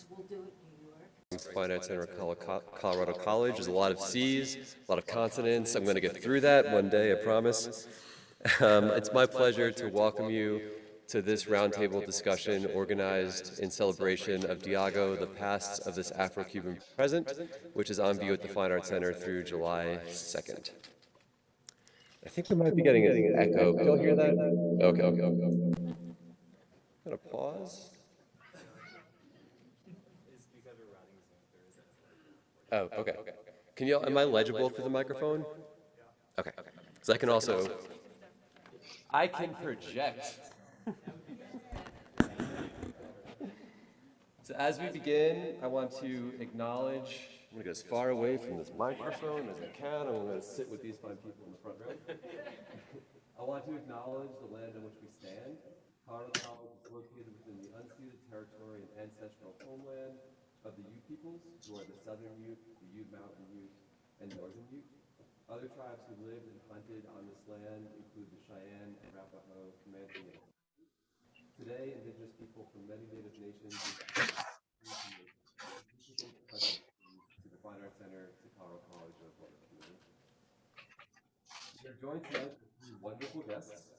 because we'll do it in New York. Fine Arts Center Colorado College. There's a lot of C's, a lot of consonants. I'm going to get through that one day, I promise. Um, It's my pleasure to welcome you to this roundtable discussion organized in celebration of Diago, the past of this Afro-Cuban present, which is on view at the Fine Arts Center through July 2nd. I think we might be getting an echo. Can you hear that? Okay, okay, okay. Got a pause? Oh, okay. Can you, am I legible through the microphone? Okay, okay. so I can also, I can project. So as we begin, I want to acknowledge, I'm gonna go as far away from this microphone as I can, I'm gonna sit with these fine people in the front row. I want to acknowledge the land on which we stand. Colorado College is located within the unceded territory and ancestral homeland of the Ute peoples, who are the Southern Ute, the Ute Mountain Ute, and Northern Ute. Other tribes who lived and hunted on this land include the Cheyenne, and Arapaho, Comanche, and Today, indigenous people from many native nations to the Fine Arts Center to College of Water Community. We are joined tonight with wonderful guests,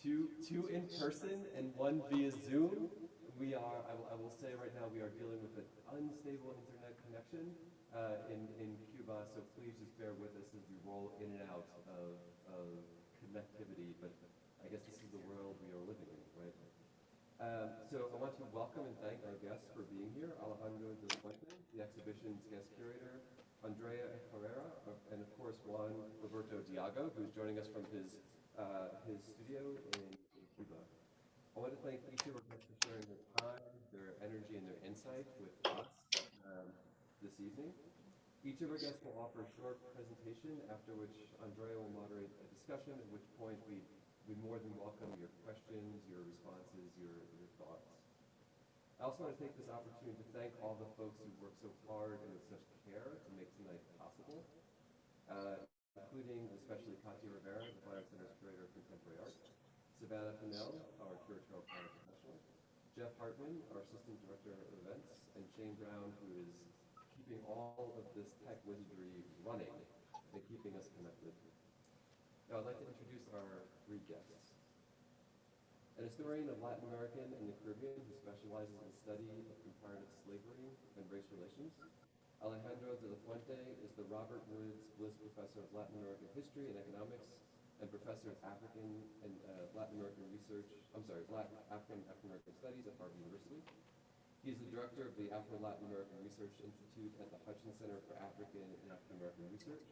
two, two in person and one via Zoom. We are, I will, I will say right now, we are dealing with an unstable internet connection uh, in, in Cuba, so please just bear with us as we roll in and out of, of connectivity, but I guess this is the world we are living in, right? Um, so I want to welcome and thank our guests for being here, Alejandro de la Fuente, the exhibition's guest curator, Andrea Herrera, and of course Juan Roberto Diago, who's joining us from his, uh, his studio in, in Cuba. I want to thank each of our guests for sharing their time, their energy, and their insight with us um, this evening. Each of our guests will offer a short presentation, after which Andrea will moderate a discussion, at which point we we more than welcome your questions, your responses, your, your thoughts. I also want to take this opportunity to thank all the folks who worked so hard and with such care to make tonight possible, uh, including especially Katya Rivera, the Arts Center's Curator of Contemporary Art, Savannah Fennell, our Curatorial Planner Professional, Jeff Hartman, our Assistant Director of Events, and Shane Brown, who is keeping all of this tech wizardry running and keeping us connected. Now, I'd like to introduce our three guests. An historian of Latin American and the Caribbean who specializes in study of comparative slavery and race relations. Alejandro de la Fuente is the Robert Woods Bliss Professor of Latin American History and Economics and Professor of African and uh, Latin American Research, I'm sorry, Latin, African African American Studies at Harvard University. He is the director of the Afro-Latin American Research Institute at the Hutchins Center for African and African American Research.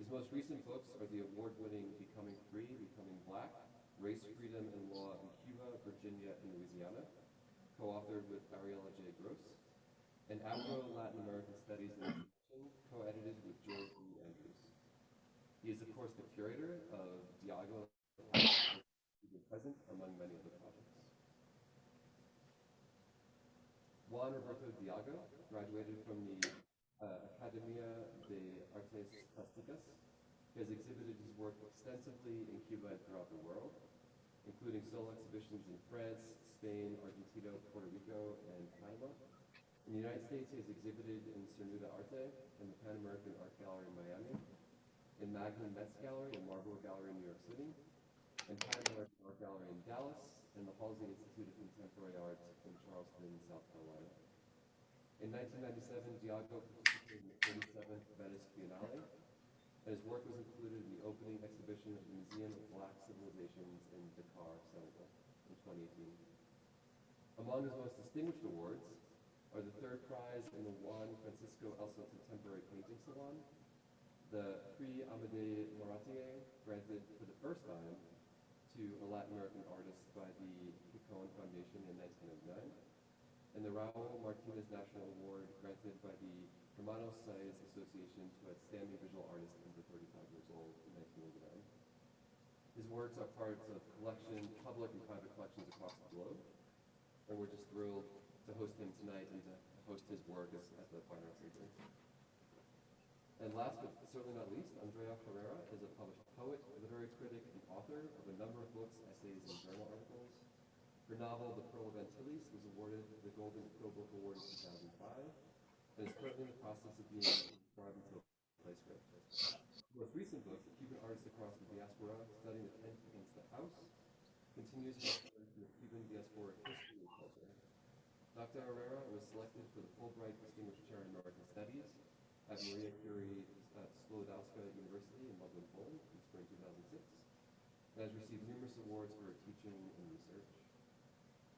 His most recent books are the award-winning Becoming Free, Becoming Black, Race, Freedom, and Law in Cuba, Virginia, and Louisiana, co-authored with Ariella J. Gross, and Afro-Latin American Studies Education, co-edited with George. He is, of course, the curator of Diago, present among many other projects. Juan Roberto Diago graduated from the uh, Academia de Artes Plásticas. He has exhibited his work extensively in Cuba and throughout the world, including solo exhibitions in France, Spain, Argentina, Puerto Rico, and Panama. In the United States, he has exhibited in Cernuda Arte and the Pan American Art Gallery in Miami, in Magnan Metz Gallery and Marlborough Gallery in New York City, and American Art Gallery in Dallas, and the Halsey Institute of Contemporary Art in Charleston, South Carolina. In 1997, Diago participated in the 47th Venice Biennale, and his work was included in the opening exhibition of the Museum of Black Civilizations in Dakar, Senegal, in 2018. Among his most distinguished awards are the third prize in the Juan Francisco Elso Contemporary Painting Salon, the Prix Amédée Maratier, granted for the first time to a Latin American artist by the Picon Foundation in 1909, and the Raul Martinez National Award granted by the Hermanos Saíz Association to outstanding visual artist under 35 years old in 1989. His works are parts of collection, public and private collections across the globe, and we're just thrilled to host him tonight and to host his work as, the Fine Arts Center. And last but certainly not least, Andrea Herrera is a published poet, literary critic, and author of a number of books, essays, and journal articles. Her novel, The Pearl of Antilles, was awarded the Golden Quill Book Award in 2005, and is currently in the process of being inscribed into a place grave. The most recent book, The Cuban Artists Across the Diaspora, Setting the Tent Against the House, continues explore the Cuban diasporic history and culture. Dr. Herrera was selected for the Fulbright Distinguished Chair in American Studies at Maria Curie uh, Sklodowska University in Lublin, Poland in spring 2006, and has received numerous awards for her teaching and research.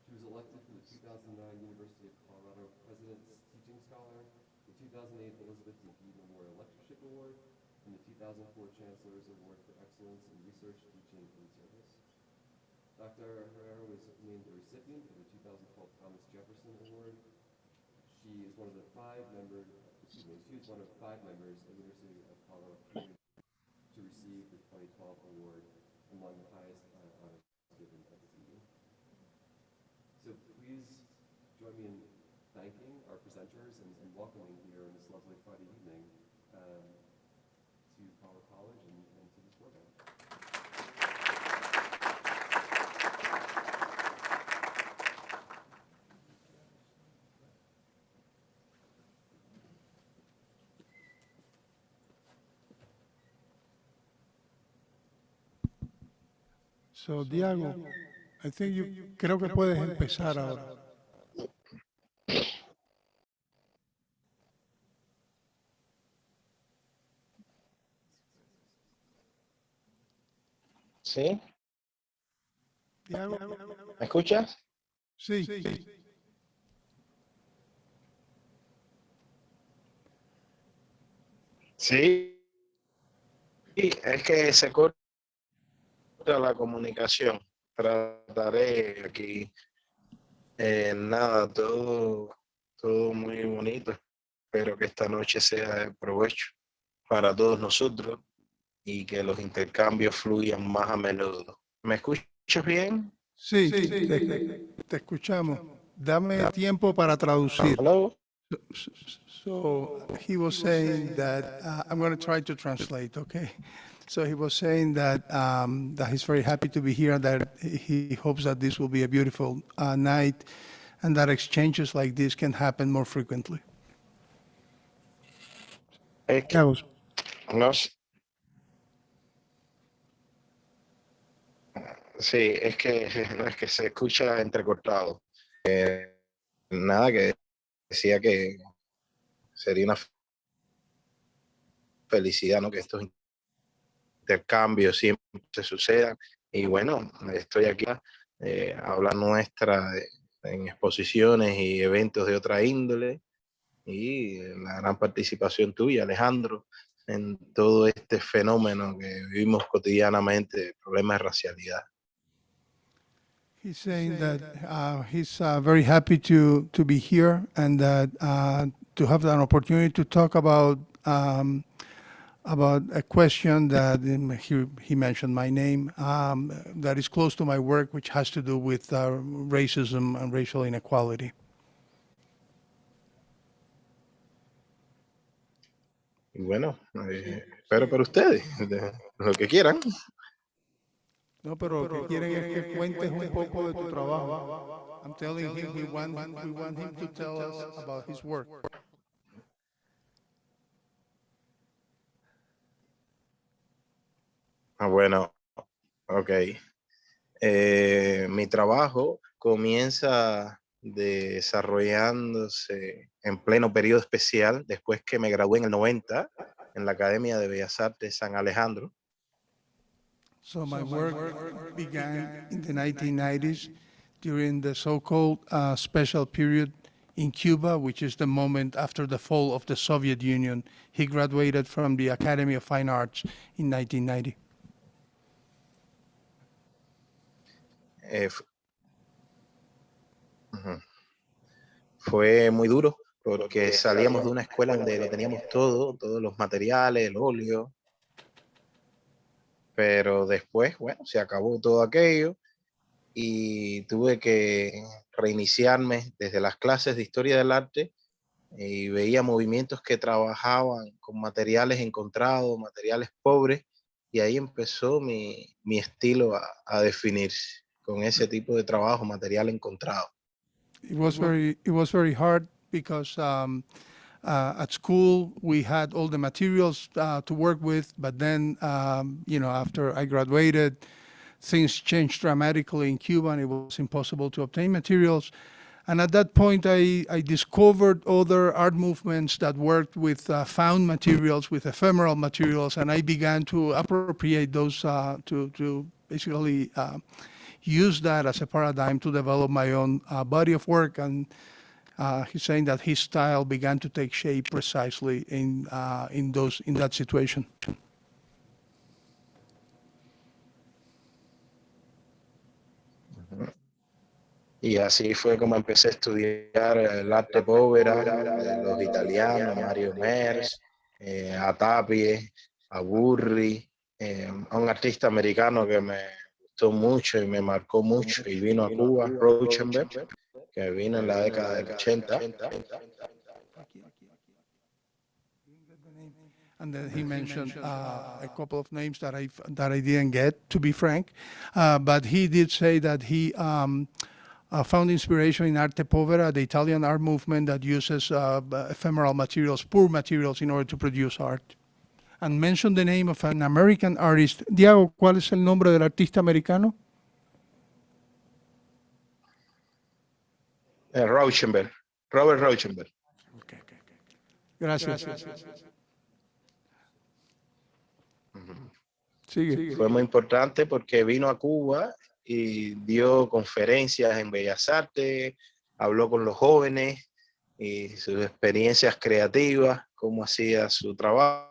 She was elected to the 2009 University of Colorado President's Teaching Scholar, the 2008 Elizabeth D. Memorial Lectureship Award, and the 2004 Chancellor's Award for Excellence in Research, Teaching, and Service. Dr. Herrera was named the recipient of the 2012 Thomas Jefferson Award. She is one of the five members, excuse me, she is one of five members of the University of Colorado to receive the 2012 award among So, Diego, I think you, creo que puedes empezar ahora. ¿Sí? Diego, ¿Me escuchas? sí, sí. Sí. Sí, es que se corta la comunicación. Trataré aquí. eh, nada, todo, todo muy bonito. Espero que esta noche sea de provecho para todos nosotros y que los intercambios fluyan más a menudo. ¿Me escuchas bien? Sí, te, te escuchamos. Dame tiempo para traducir. Hello? So he was saying that uh, I'm going to try to translate, okay? So he was saying that um, that he's very happy to be here, that he hopes that this will be a beautiful uh, night, and that exchanges like this can happen more frequently. Es que Carlos, no. Sí, es que no es que se escucha entrecortado. Eh, nada que decía que sería una felicidad, ¿no? Que estos intercambios siempre se sucedan. Y bueno, estoy aquí eh, a hablar nuestra de- en exposiciones y eventos de otra índole y la gran participación tuya, Alejandro, en todo este fenómeno que vivimos cotidianamente, problemas de racialidad. He's saying that uh, he's uh, very happy to, to be here and that uh, to have an opportunity to talk about um, about a question that he, he mentioned my name um, that is close to my work, which has to do with uh, racism and racial inequality. Bueno, eh, espero para ustedes, lo que quieran. No, pero lo que quieren es que cuentes un poco de tu trabajo. I'm telling him we want, we want him to tell us about his work. Ah, bueno, ok. Eh, mi trabajo comienza desarrollándose en pleno periodo especial después que me gradué en el 90 en la Academia de Bellas Artes San Alejandro. So my work began in the 1990s during the so-called uh, special period in Cuba, which is the moment after the fall of the Soviet Union. He graduated from the Academy of Fine Arts in 1990. Eh. Fue muy duro porque salíamos de una escuela donde lo teníamos todo, todos los materiales, el óleo. Pero después, bueno, se acabó todo aquello y tuve que reiniciarme desde las clases de historia del arte y veía movimientos que trabajaban con materiales encontrados, materiales pobres, y ahí empezó mi, mi estilo a, a definirse con ese tipo de trabajo, material encontrado. It was very, it was very hard because um, uh, at school, we had all the materials uh, to work with, but then, um, you know, after I graduated, things changed dramatically in Cuba and it was impossible to obtain materials. And at that point, I, I discovered other art movements that worked with uh, found materials, with ephemeral materials, and I began to appropriate those uh, to, to basically uh, use that as a paradigm to develop my own uh, body of work. And uh, he's saying that his style began to take shape precisely in, uh, in, those, in that situation. Y así fue como empecé a estudiar el arte povera, de los italianos, Mario Merz, eh, a Tapie, eh, a un artista americano que me gustó mucho y me marcó mucho y vino a Cuba, Rauschenberg, que vino en la década del 80. And then he mentioned uh, a couple of names that I that I didn't get, to be frank, uh, but he did say that he um, uh, found inspiration in arte povera, the Italian art movement that uses uh, ephemeral materials, poor materials, in order to produce art. And mentioned the name of an American artist. Diego, ¿cuál es el nombre del artista americano? Rauschenberg, Robert Rauschenberg. Gracias. Sigue. Fue muy importante porque vino a Cuba y dio conferencias en Bellas Artes, habló con los jóvenes y sus experiencias creativas, cómo hacía su trabajo,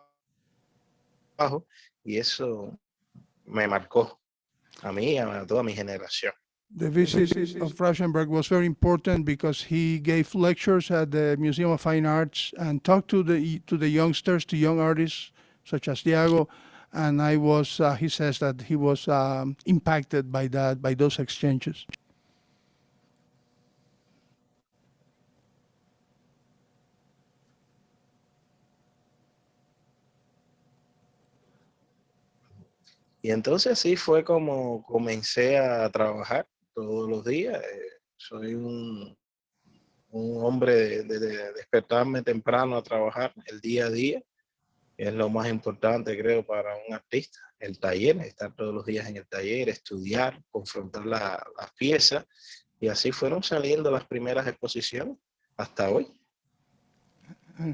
y eso me marcó a mí toda mi generación. The visit of Rauschenberg was very important because he gave lectures at the Museum of Fine Arts and talked to the to the youngsters, to young artists such as Diego, and I was. Uh, he says that he was um, impacted by that, by those exchanges. Y entonces así fue como comencé a trabajar todos los días. Eh, Soy un, un hombre de, de- de despertarme temprano a trabajar el día a día. Es lo más importante, creo, para un artista. El taller, estar todos los días en el taller, estudiar, confrontar la- las piezas. Y así fueron saliendo las primeras exposiciones hasta hoy.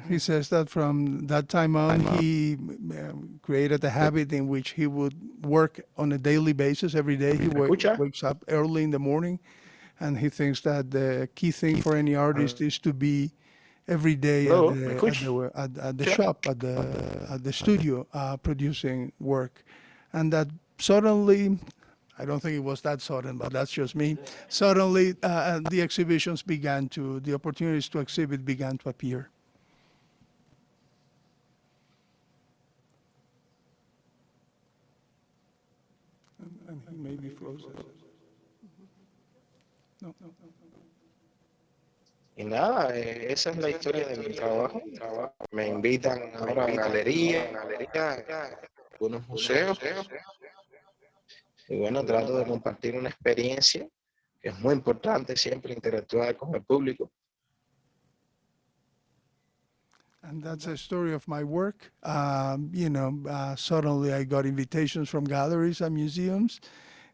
He says that from that time on, he um, created a habit in which he would work on a daily basis. Every day he wa- wakes up early in the morning, and he thinks that the key thing for any artist is to be every day at, the, at, the, at, at the shop, at the at the studio, uh, producing work, and that suddenly. I don't think it was that sudden, but that's just me. Suddenly, uh, the exhibitions began to, the opportunities to exhibit began to appear. May be frozen. No. Y nada, eh, esa es la historia de mi trabajo. Me invitan ahora a galerías, galerías, algunos museos. Y bueno, trato de compartir una experiencia que es muy importante siempre interactuar con el público. And that's a story of my work. Um, you know, uh, suddenly I got invitations from galleries and museums.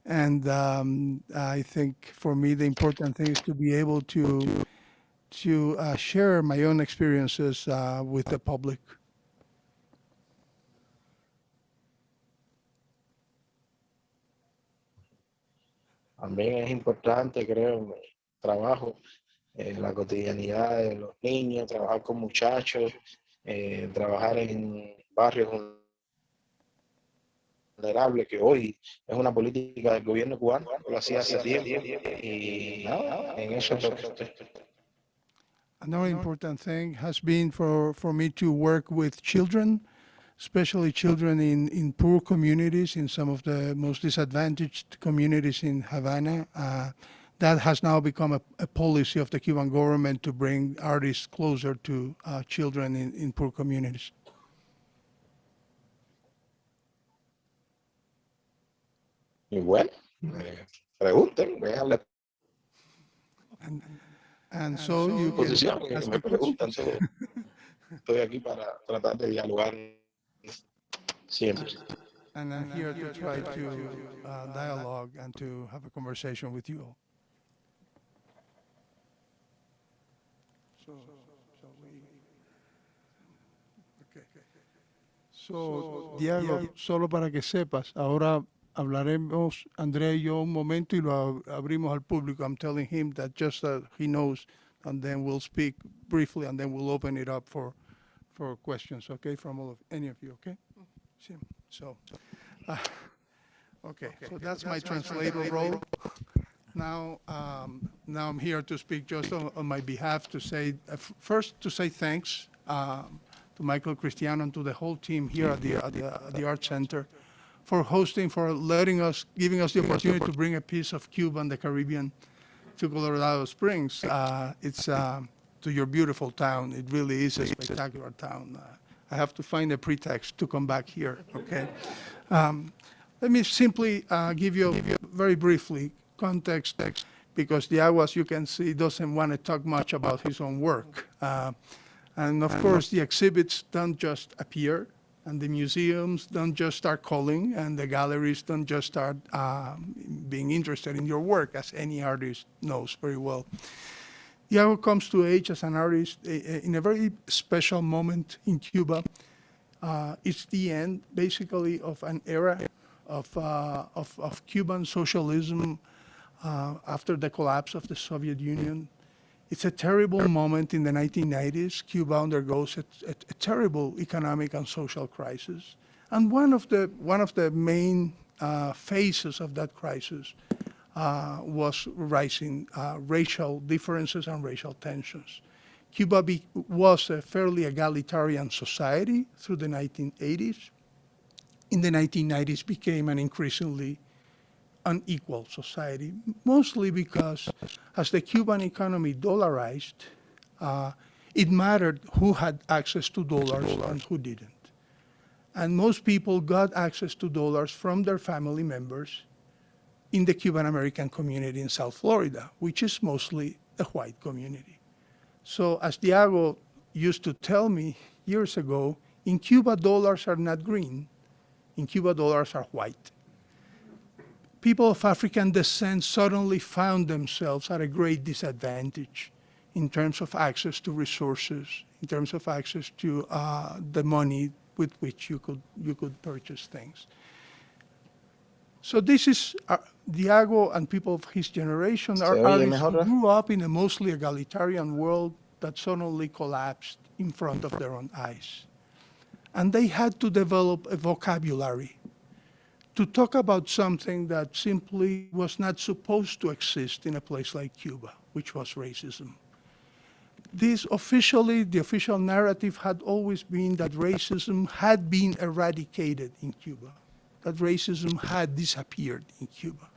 And um, I think for me, the important thing is to be able to, to uh, share my own experiences uh, with the public. También es importante, creo, en trabajo, eh, la cotidianidad de los niños, trabajar con muchachos, eh, trabajar en barrios vulnerables, que hoy es una política del gobierno cubano, lo hacía hace tiempo. Y nada, en eso es lo que estoy. Another important thing has been for, for me to work with children, especially children in, in poor communities, in some of the most disadvantaged communities in Havana. Uh, that has now become a, a policy of the Cuban government to bring artists closer to uh, children in, in poor communities. Y bueno, eh, pregunten, vean la And, and so you can exposición y ask me preguntan estoy aquí para tratar de dialogar siempre. And I'm here to try to uh, dialogue and to have a conversation with you all. So, so we, okay. So, Diego, solo para que sepas, ahora hablaremos, Andrea y yo, un momento y lo abrimos al público. I'm telling him that just that he knows, and then we'll speak briefly, and then we'll open it up for, for questions, okay, from all of, any of you, okay? Sí, So, uh, okay, so that's my translator role. Now, um, now I'm here to speak just on, on my behalf to say, uh, first to say thanks um, to Michael Cristiano and to the whole team here at the, at the, at the Art Center for hosting, for letting us, giving us the opportunity to bring a piece of Cuba and the Caribbean to Colorado Springs. Uh, it's uh, to your beautiful town. It really is a spectacular town. Uh, I have to find a pretext to come back here. Okay. Um, let me simply uh, give you very briefly context, because Diego, as you can see, doesn't want to talk much about his own work. Uh, and of course, the exhibits don't just appear, and the museums don't just start calling, and the galleries don't just start um, being interested in your work, as any artist knows very well. Diego comes to age as an artist eh, eh, in a very special moment in Cuba. Uh, it's the end, basically, of an era of, uh, of, of Cuban socialism uh, after the collapse of the Soviet Union. It's a terrible moment in the 1990s. Cuba undergoes a, a, a terrible economic and social crisis. And one of the, one of the main uh, phases of that crisis uh, was rising uh, racial differences and racial tensions. Cuba was a fairly egalitarian society through the 1980s. In the 1990s, became an increasingly unequal society, mostly because as the Cuban economy dollarized, uh, it mattered who had access to dollars and who didn't. And most people got access to dollars from their family members in the Cuban American community in South Florida, which is mostly a white community. So as Diego used to tell me years ago, in Cuba, dollars are not green. In Cuba, dollars are white. People of African descent suddenly found themselves at a great disadvantage in terms of access to resources, in terms of access to uh, the money with which you could, you could purchase things. So this is uh, Diego and people of his generation are artists who grew up in a mostly egalitarian world that suddenly collapsed in front of their own eyes. And they had to develop a vocabulary to talk about something that simply was not supposed to exist in a place like Cuba, which was racism. This officially, the official narrative had always been that racism had been eradicated in Cuba, that racism had disappeared in Cuba.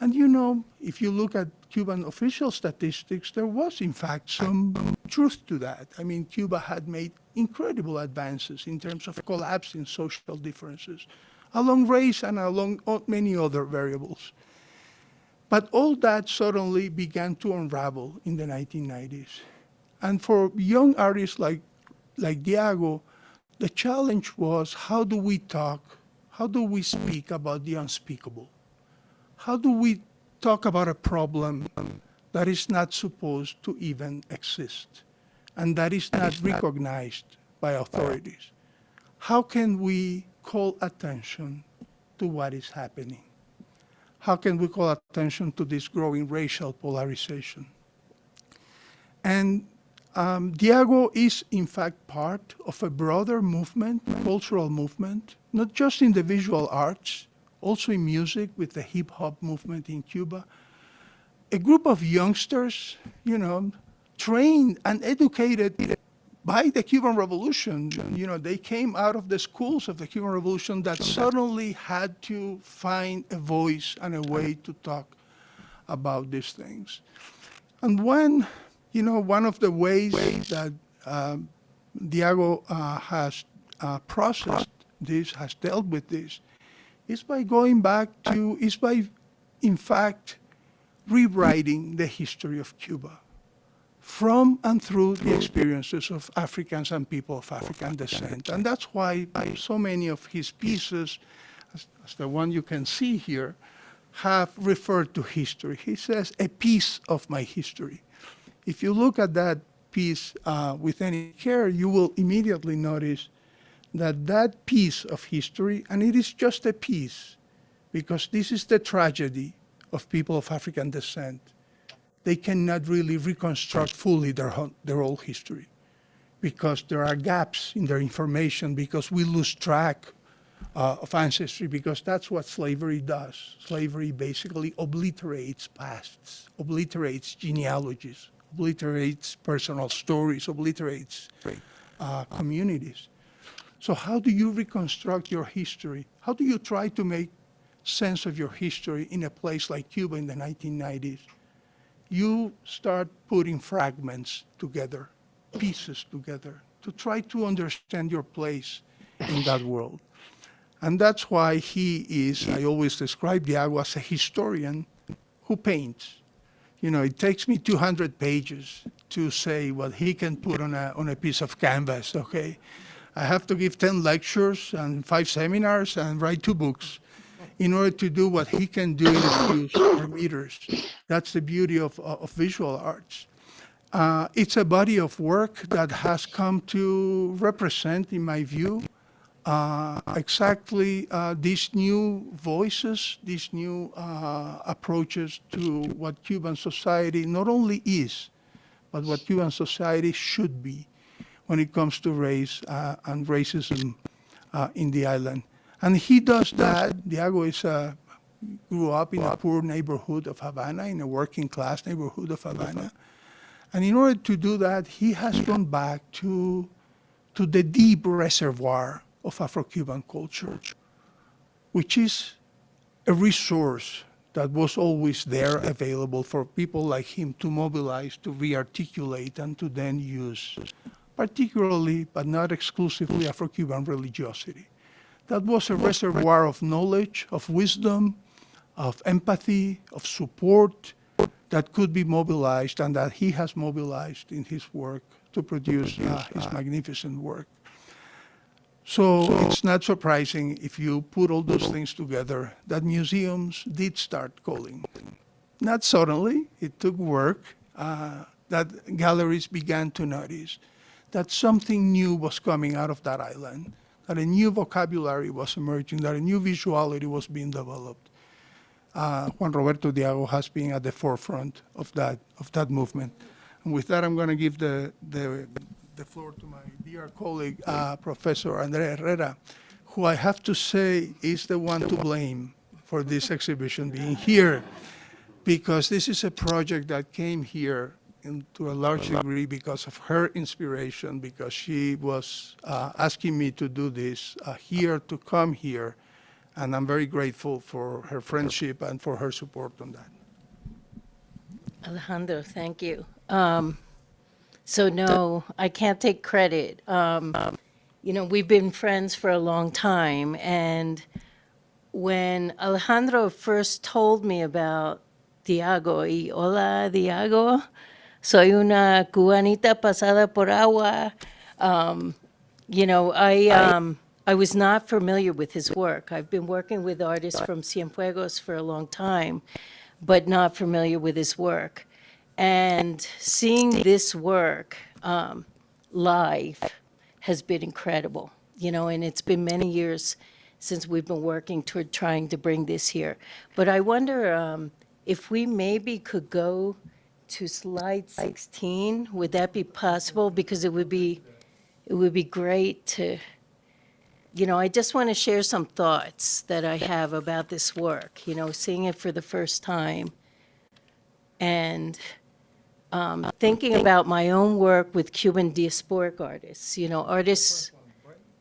And you know, if you look at Cuban official statistics, there was in fact some truth to that. I mean, Cuba had made incredible advances in terms of collapsing social differences along race and along many other variables. But all that suddenly began to unravel in the 1990s. And for young artists like, like Diego, the challenge was how do we talk, how do we speak about the unspeakable? How do we talk about a problem that is not supposed to even exist and that is not recognized by authorities? How can we call attention to what is happening? How can we call attention to this growing racial polarization? And um, Diego is, in fact, part of a broader movement, cultural movement, not just in the visual arts, also in music with the hip hop movement in Cuba. A group of youngsters, you know, trained and educated by the Cuban Revolution. You know, they came out of the schools of the Cuban Revolution that suddenly had to find a voice and a way to talk about these things. And when, you know, one of the ways that um, Diego uh, has uh, processed this, has dealt with this, is by going back to, is by, in fact, rewriting the history of Cuba. From and through the experiences of Africans and people of African descent. And that's why so many of his pieces, as, as the one you can see here, have referred to history. He says, a piece of my history. If you look at that piece uh, with any care, you will immediately notice that that piece of history, and it is just a piece, because this is the tragedy of people of African descent. They cannot really reconstruct fully their, their whole history because there are gaps in their information, because we lose track uh, of ancestry, because that's what slavery does. Slavery basically obliterates pasts, obliterates genealogies, obliterates personal stories, obliterates uh, communities. So how do you reconstruct your history? How do you try to make sense of your history in a place like Cuba in the 1990s? You start putting fragments together, pieces together, to try to understand your place in that world. And that's why he is, I always describe Diago as a historian who paints. You know, it takes me 200 pages to say what he can put on a, on a piece of canvas, okay? I have to give 10 lectures and five seminars and write two books in order to do what he can do in a few meters. That's the beauty of, of visual arts. Uh, it's a body of work that has come to represent, in my view, uh, exactly uh, these new voices, these new uh, approaches to what Cuban society not only is, but what Cuban society should be when it comes to race uh, and racism uh, in the island. And he does that. Diego is uh, grew up in a poor neighborhood of Havana, in a working class neighborhood of Havana. And in order to do that, he has gone back to, to the deep reservoir of Afro-Cuban culture, which is a resource that was always there available for people like him to mobilize, to re-articulate, and to then use, particularly, but not exclusively, Afro-Cuban religiosity. That was a reservoir of knowledge, of wisdom, of empathy, of support that could be mobilized and that he has mobilized in his work to produce uh, his magnificent work. So it's not surprising if you put all those things together that museums did start calling. Not suddenly, it took work uh, that galleries began to notice that something new was coming out of that island, that a new vocabulary was emerging, that a new visuality was being developed. Uh, Juan Roberto Diago has been at the forefront of that, of that movement. And with that, I'm going to give the, the, the floor to my dear colleague, uh, Professor Andrea Herrera, who I have to say is the one to blame for this exhibition being here, because this is a project that came here in, to a large degree because of her inspiration, because she was uh, asking me to do this uh, here, to come here, and I'm very grateful for her friendship and for her support on that. Alejandro, thank you. Um, so no, I can't take credit. Um, you know, we've been friends for a long time, and when Alejandro first told me about Diago y hola Diago, soy una cubanita pasada por agua. Um, you know, I um, I was not familiar with his work. I've been working with artists from Cienfuegos for a long time, but not familiar with his work. And seeing this work um, live has been incredible, you know, and it's been many years since we've been working toward trying to bring this here. But I wonder um, if we maybe could go to slide 16, would that be possible? Because it would be, it would be great to, you know, I just want to share some thoughts that I have about this work, you know, seeing it for the first time and um, thinking about my own work with Cuban diasporic artists, you know, artists,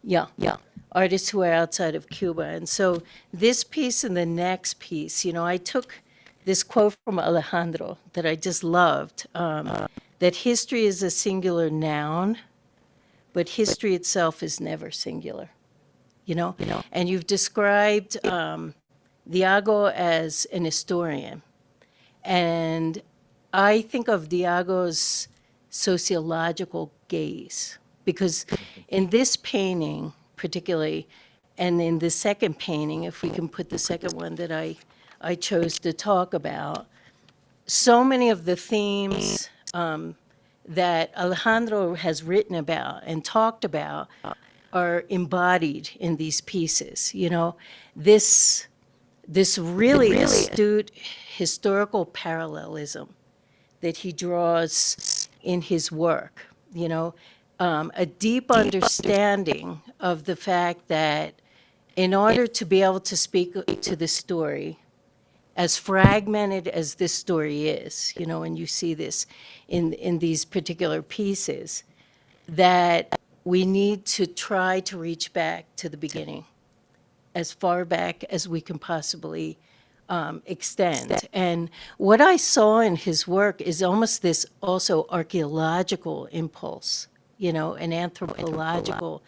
yeah, yeah, artists who are outside of Cuba. And so this piece and the next piece, you know, I took this quote from Alejandro that I just loved, um, that history is a singular noun, but history itself is never singular, you know? And you've described um, Diago as an historian. And I think of Diago's sociological gaze. Because in this painting particularly, and in the second painting, if we can put the second one that I, I chose to talk about, so many of the themes um, that Alejandro has written about and talked about are embodied in these pieces. You know, this this really, astute historical parallelism that he draws in his work. You know, um, a deep understanding of the fact that in order to be able to speak to the story, as fragmented as this story is, you know, and you see this in, in these particular pieces, that we need to try to reach back to the beginning, as far back as we can possibly um, extend. And what I saw in his work is almost this also archaeological impulse, you know, an anthropological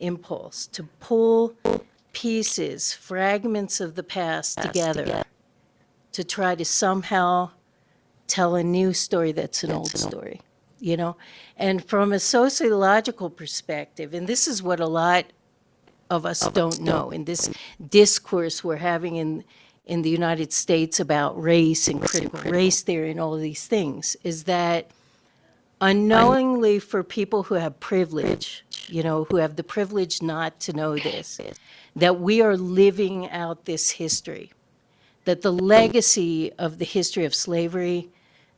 impulse to pull pieces, fragments of the past together to try to somehow tell a new story that's an old story, you know? And from a sociological perspective, and this is what a lot of us don't know in this discourse we're having in, in the United States about race and critical race theory and all of these things, is that unknowingly for people who have privilege, you know, who have the privilege not to know this, that we are living out this history that the legacy of the history of slavery,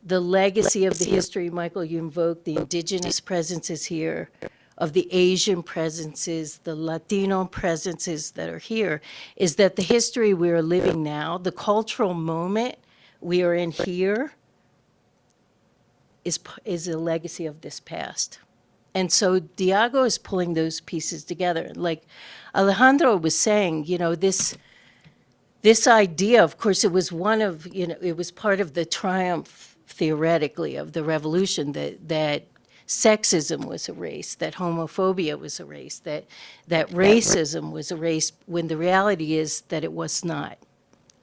the legacy of the history, Michael, you invoked, the indigenous presences here, of the Asian presences, the Latino presences that are here, is that the history we are living now, the cultural moment we are in here, is, is a legacy of this past. And so Diago is pulling those pieces together. Like Alejandro was saying, you know, this, this idea, of course, it was one of, you know, it was part of the triumph theoretically of the revolution that, that sexism was erased, that homophobia was erased, that, that racism was erased, when the reality is that it was not,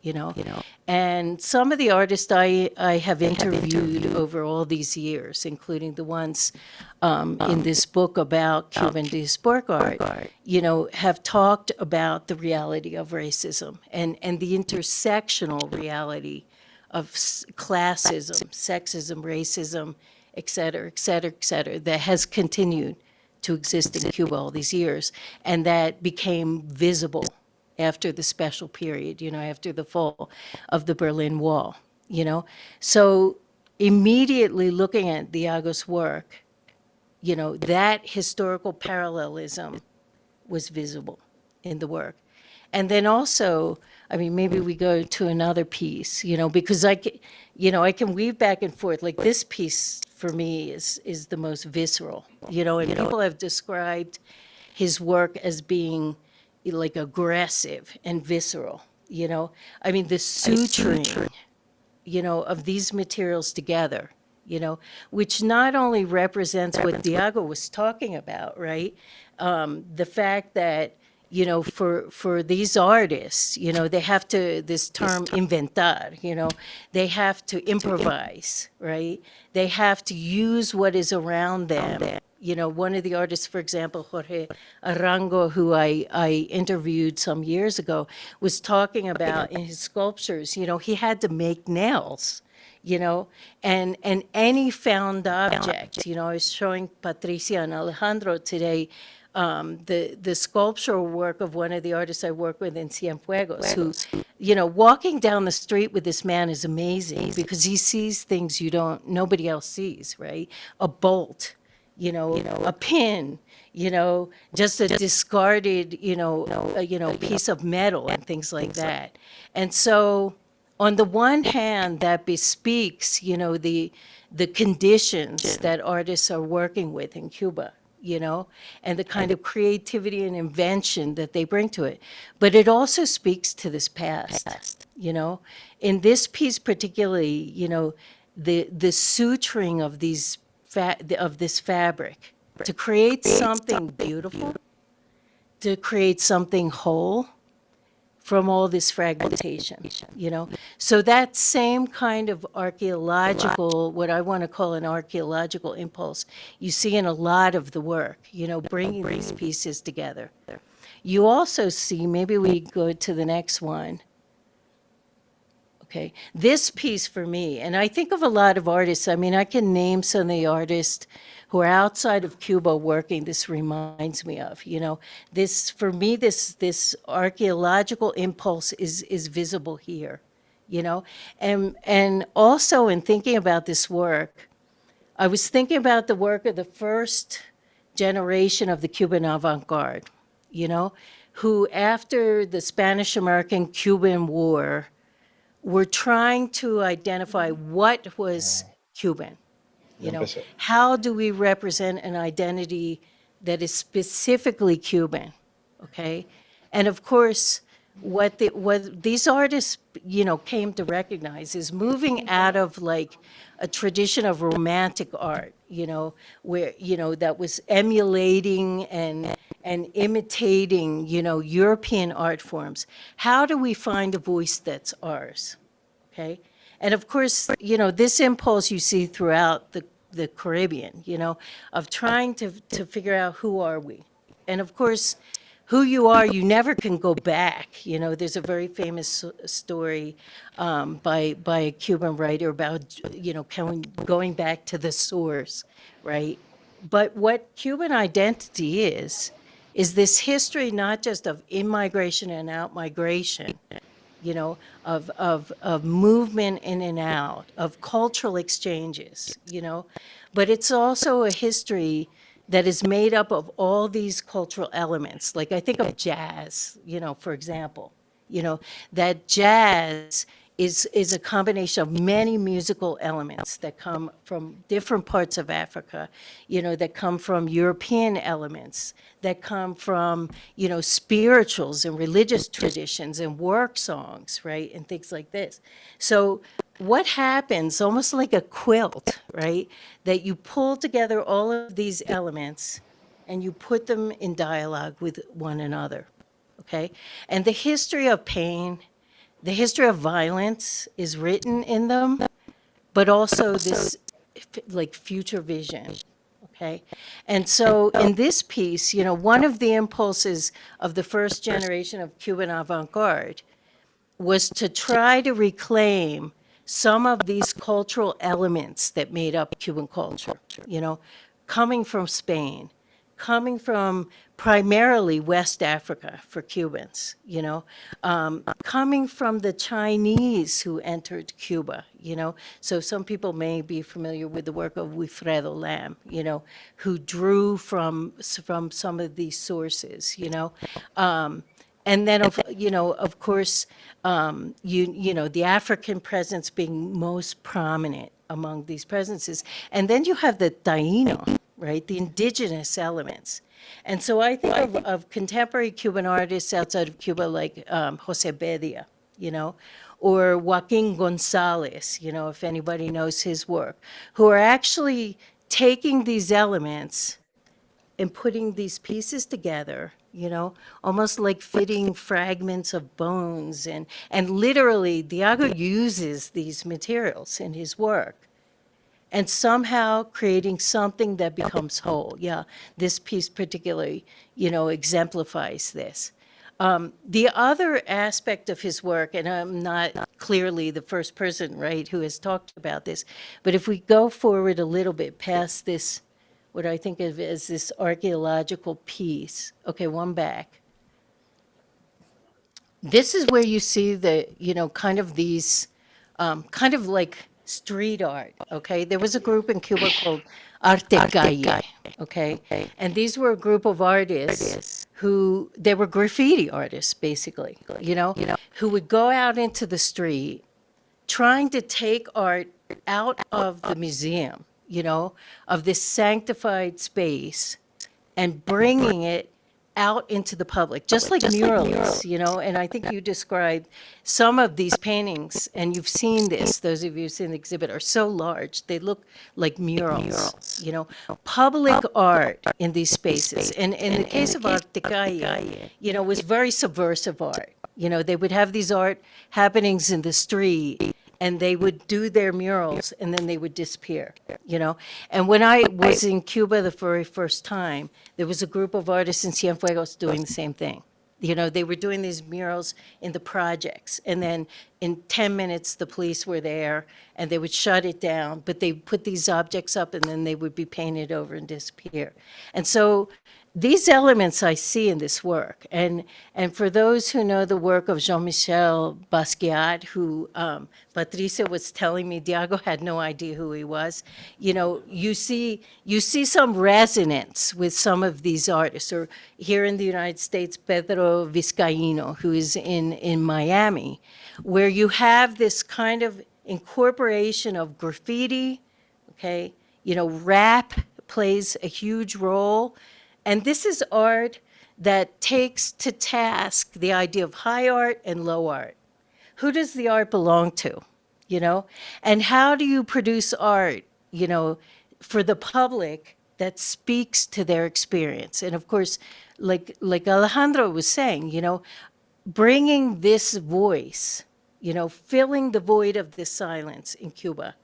you know? You know. And some of the artists I, I have interviewed over all these years, including the ones um, in this book about Cuban diasporic art, you know, have talked about the reality of racism and, and the intersectional reality of s- classism, sexism, racism, et cetera, et cetera, et cetera, that has continued to exist in Cuba all these years, and that became visible after the special period, you know, after the fall of the Berlin Wall, you know? So immediately looking at Diago's work, you know, that historical parallelism was visible in the work. And then also, I mean, maybe we go to another piece, you know, because I, you know, I can weave back and forth. Like this piece for me is is the most visceral, you know, and people have described his work as being like aggressive and visceral, you know. I mean, the suturing, you know, of these materials together, you know, which not only represents what Diago was talking about, right? Um, the fact that, you know, for, for these artists, you know, they have to, this term inventar, you know, they have to improvise, right? They have to use what is around them. You know, one of the artists, for example, Jorge Arango, who I, I interviewed some years ago, was talking about in his sculptures, you know, he had to make nails you know, and, and any found object, you know, I was showing Patricia and Alejandro today, um, the, the sculptural work of one of the artists I work with in Cienfuegos, who, you know, walking down the street with this man is amazing because he sees things you don't, nobody else sees, right? A bolt, you know, you know a pin, you know, just a discarded, you know, uh, you know, piece of metal and things like that. And so, on the one hand, that bespeaks, you know, the, the conditions that artists are working with in Cuba, you know, and the kind of creativity and invention that they bring to it. But it also speaks to this past, you know. In this piece particularly, you know, the, the suturing of these, of this fabric to create something beautiful, to create something whole, from all this fragmentation, you know? So that same kind of archaeological, what I want to call an archaeological impulse, you see in a lot of the work, you know, bringing these pieces together. You also see, maybe we go to the next one. Okay, this piece for me, and I think of a lot of artists, I mean, I can name some of the artists who are outside of Cuba working, this reminds me of, you know, this, for me, this, this archaeological impulse is, is visible here, you know? And, and also in thinking about this work, I was thinking about the work of the first generation of the Cuban avant-garde, you know, who after the Spanish-American Cuban War were trying to identify what was Cuban. You know, how do we represent an identity that is specifically Cuban? Okay, and of course, what the what these artists you know came to recognize is moving out of like a tradition of romantic art, you know, where you know that was emulating and and imitating you know European art forms. How do we find a voice that's ours? okay? And of course, you know, this impulse you see throughout the, the Caribbean, you know, of trying to, to figure out who are we? And of course, who you are, you never can go back. You know, there's a very famous story um, by, by a Cuban writer about, you know, going, going back to the source, right? But what Cuban identity is, is this history not just of in-migration and out-migration, you know, of, of, of movement in and out, of cultural exchanges, you know, but it's also a history that is made up of all these cultural elements. Like I think of jazz, you know, for example, you know, that jazz is, is a combination of many musical elements that come from different parts of Africa, you know, that come from European elements, that come from, you know, spirituals and religious traditions and work songs, right, and things like this. So what happens, almost like a quilt, right, that you pull together all of these elements and you put them in dialogue with one another, okay? And the history of pain, the history of violence is written in them, but also this like future vision. Okay. And so in this piece, you know, one of the impulses of the first generation of Cuban avant garde was to try to reclaim some of these cultural elements that made up Cuban culture, you know, coming from Spain, coming from primarily West Africa for Cubans, you know, um, coming from the Chinese who entered Cuba, you know. So some people may be familiar with the work of Wilfredo Lam, you know, who drew from, from some of these sources, you know. Um, and then, of, you know, of course, um, you, you know, the African presence being most prominent among these presences. And then you have the Taino, right, the indigenous elements. And so I think of, of contemporary Cuban artists outside of Cuba like um, Jose Bedia, you know, or Joaquin Gonzalez, you know, if anybody knows his work, who are actually taking these elements and putting these pieces together, you know, almost like fitting fragments of bones. And, and literally, Diago uses these materials in his work and somehow creating something that becomes whole. Yeah, this piece particularly, you know, exemplifies this. Um, the other aspect of his work, and I'm not clearly the first person, right, who has talked about this, but if we go forward a little bit past this, what I think of as this archaeological piece, okay, one back. This is where you see the, you know, kind of these, um, kind of like street art, okay? There was a group in Cuba called Arte Calle, okay? And these were a group of artists who, they were graffiti artists, basically, you know? Who would go out into the street trying to take art out of the museum, you know, of this sanctified space and bringing it out into the public, just like murals, you know, and I think you described some of these paintings, and you've seen this, those of you who've seen the exhibit, are so large, they look like murals, you know, public art in these spaces. And in the case of Arte Calle, you know, was very subversive art, You know, they would have these art happenings in the street and they would do their murals and then they would disappear, you know? And when I was in Cuba the very first time, there was a group of artists in Cienfuegos doing the same thing. You know, they were doing these murals in the projects, and then in 10 minutes, the police were there, and they would shut it down, but they put these objects up, and then they would be painted over and disappear. And so these elements I see in this work, and, and for those who know the work of Jean-Michel Basquiat, who um, Patricia was telling me, Diago had no idea who he was, you know, you see, you see some resonance with some of these artists, or here in the United States, Pedro Vizcaíno, who is in, in Miami, where you have this kind of incorporation of graffiti, okay, you know, rap plays a huge role, and this is art that takes to task the idea of high art and low art. Who does the art belong to? You know? And how do you produce art, you know, for the public that speaks to their experience? And of course, like like Alejandro was saying, you know, bringing this voice, you know, filling the void of this silence in Cuba,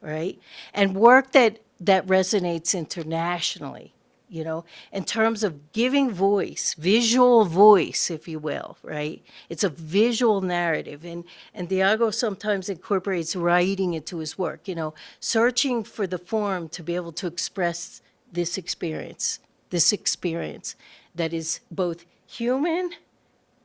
right? And work that that resonates internationally you know, in terms of giving voice, visual voice, if you will, right? It's a visual narrative. And, and Diago sometimes incorporates writing into his work, you know, searching for the form to be able to express this experience, this experience that is both human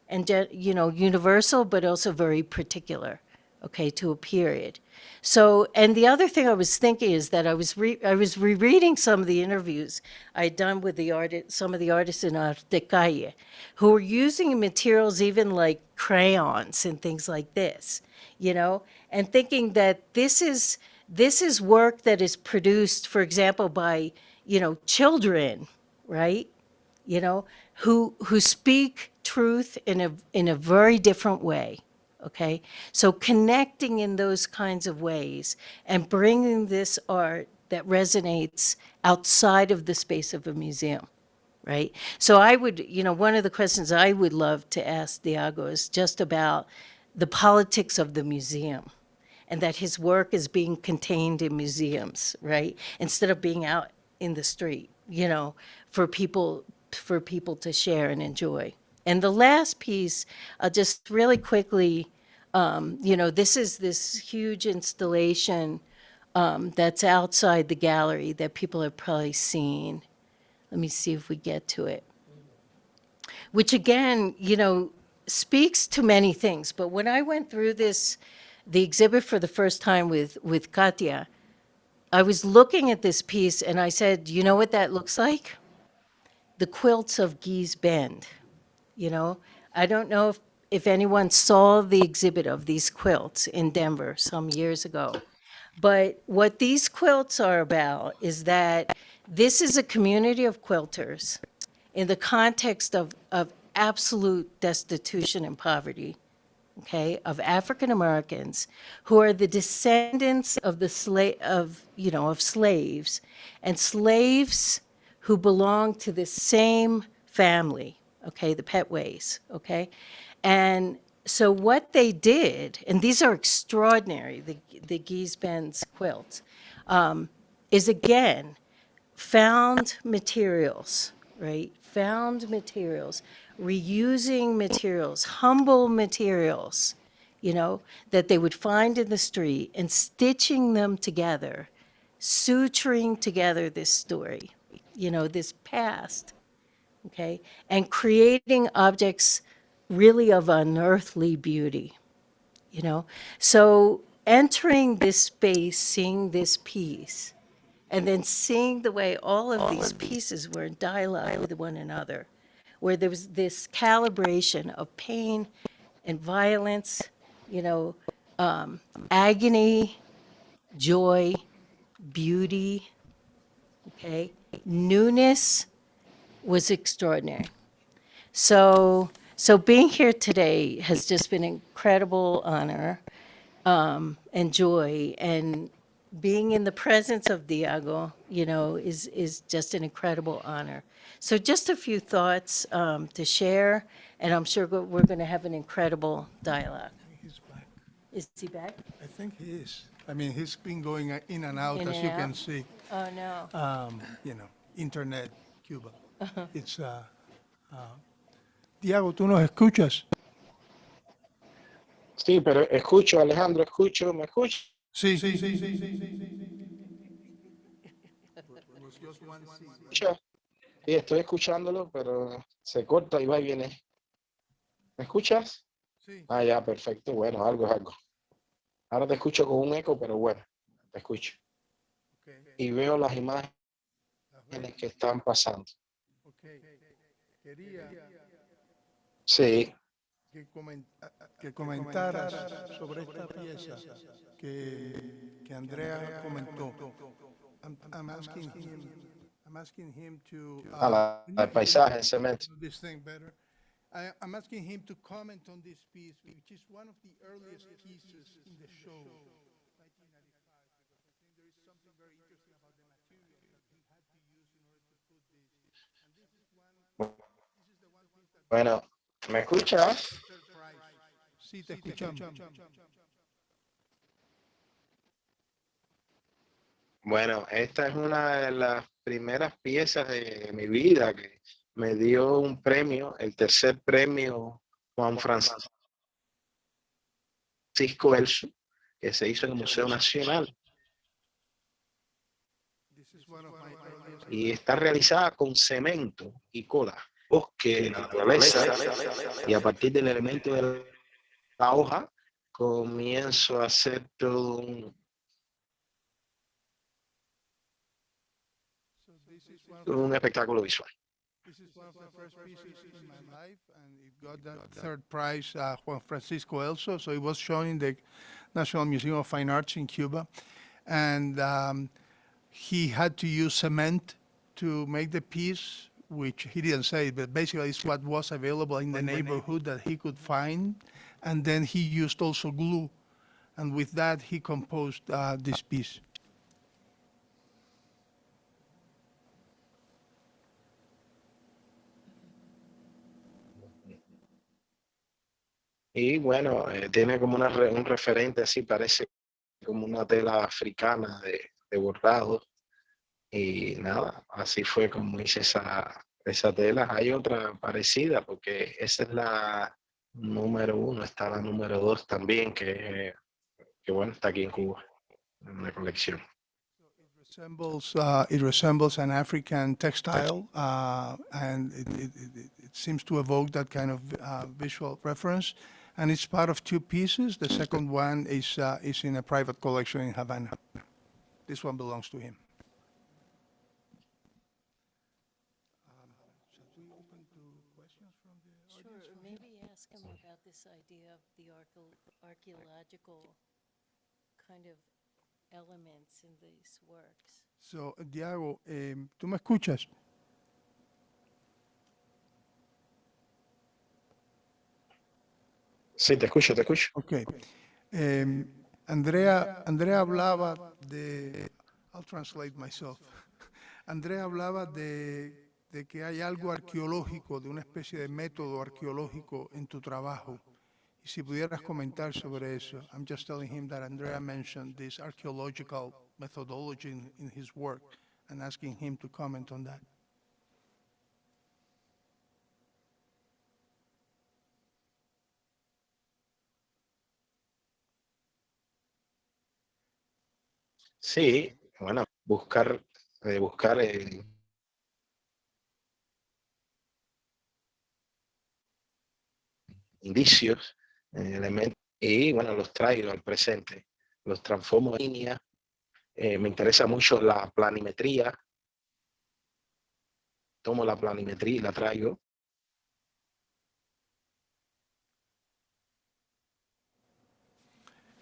and, you know, universal, but also very particular, okay, to a period. So, and the other thing I was thinking is that I was re, I was rereading some of the interviews I had done with the artist, some of the artists in Arte Calle, who were using materials even like crayons and things like this, you know, and thinking that this is this is work that is produced, for example, by you know children, right? You know, who who speak truth in a in a very different way okay? So connecting in those kinds of ways and bringing this art that resonates outside of the space of a museum, right? So I would, you know, one of the questions I would love to ask Diago is just about the politics of the museum and that his work is being contained in museums, right? Instead of being out in the street, you know, for people for people to share and enjoy. And the last piece, uh, just really quickly, um, you know, this is this huge installation um, that's outside the gallery that people have probably seen. Let me see if we get to it. Which again, you know, speaks to many things. But when I went through this, the exhibit for the first time with, with Katia, I was looking at this piece and I said, you know what that looks like? The quilts of Gee's Bend, you know? I don't know if if anyone saw the exhibit of these quilts in Denver some years ago. But what these quilts are about is that this is a community of quilters in the context of, of absolute destitution and poverty, okay, of African Americans who are the descendants of the slave of you know of slaves and slaves who belong to the same family, okay, the Pettways, okay, and so what they did, and these are extraordinary, the, the Gee's Bend's quilts, um, is again, found materials, right? Found materials, reusing materials, humble materials, you know, that they would find in the street and stitching them together, suturing together this story, you know, this past, okay? And creating objects really of unearthly beauty, you know? So entering this space, seeing this piece, and then seeing the way all of these pieces were in dialogue with one another, where there was this calibration of pain and violence, you know, um, agony, joy, beauty, okay? Newness was extraordinary. So so being here today has just been an incredible honor um, and joy. And being in the presence of Diago, you know, is, is just an incredible honor. So just a few thoughts um, to share, and I'm sure we're going to have an incredible dialogue. He's back. Is he back? I think he is. I mean, he's been going in and out, In as and you can see. Oh, no. Um, you know, internet, Cuba. It's, uh, uh, Diego, ¿tú nos escuchas? Sí, pero escucho, Alejandro, escucho, ¿me escucha? Sí, sí, sí, sí, sí. escucha? Sí, estoy escuchándolo, pero se corta y va y viene. ¿Me escuchas? Sí. Ah, ya, perfecto. Bueno, algo es algo. Ahora te escucho con un eco, pero bueno, te escucho. Okay. Y veo las imágenes que están pasando. Quería Sí, que, comen- que comentaras sobre esta pieza que, que Andrea comentó. I'm, I'm asking him, I'm asking him to. a uh, la, need to paisaje, el cemento. I, I'm asking him to comment on this piece, which is one of the earliest pieces in the show. 1995, because I think there is something very interesting about the material that he had to use in order to put this. And this is one, this is the one piece that Bueno, ¿me escuchas? Sí, te escuchamos. Bueno, esta es una de las primeras piezas de mi vida que me dio un premio, el tercer premio Juan Francisco Elso, que se hizo en el Museo Nacional y está realizada con cemento y cola, bosque, naturaleza, y a partir del elemento de la hoja comienzo a hacer todo un, un espectáculo visual. This is one of the first pieces in my life, and it got that third prize, uh, Juan Francisco Elso. So it was shown in the National Museum of Fine Arts in Cuba, and um, he had to use cement to make the piece, which he didn't say, but basically it's what was available in the neighborhood that he could find, and then he used also glue, and with that he composed uh, this piece. Y bueno, eh, tiene como una, re- un referente así, parece como una tela africana de, de bordado. Y nada, así fue como hice esa, esa tela. Hay otra parecida, porque esa es la número uno, está la número dos también, que, que bueno, está aquí en Cuba, en la colección. resembles uh, it resembles an African textile, uh, and it, it, it, it seems to evoke that kind of uh, visual reference. And it's part of two pieces. The second one is uh, is in a private collection in Havana. This one belongs to him. Kind of elements in these works. So, Diego, em, ¿tú me escuchas? Sí, te escucho, te escucho. Ok. Em, Andrea, Andrea hablaba de, I'll translate myself. Andrea hablaba de, de que hay algo arqueológico, de una especie de método arqueológico en tu trabajo. Y si pudieras comentar sobre eso. I'm just telling him that Andrea mentioned this archaeological methodology in, in his work and asking him to comment on that. Sí, bueno, buscar, eh, buscar eh, indicios, elementos, y bueno, los traigo al presente, los transformo en línea. Eh, me interesa mucho la planimetría. Tomo la planimetría y la traigo.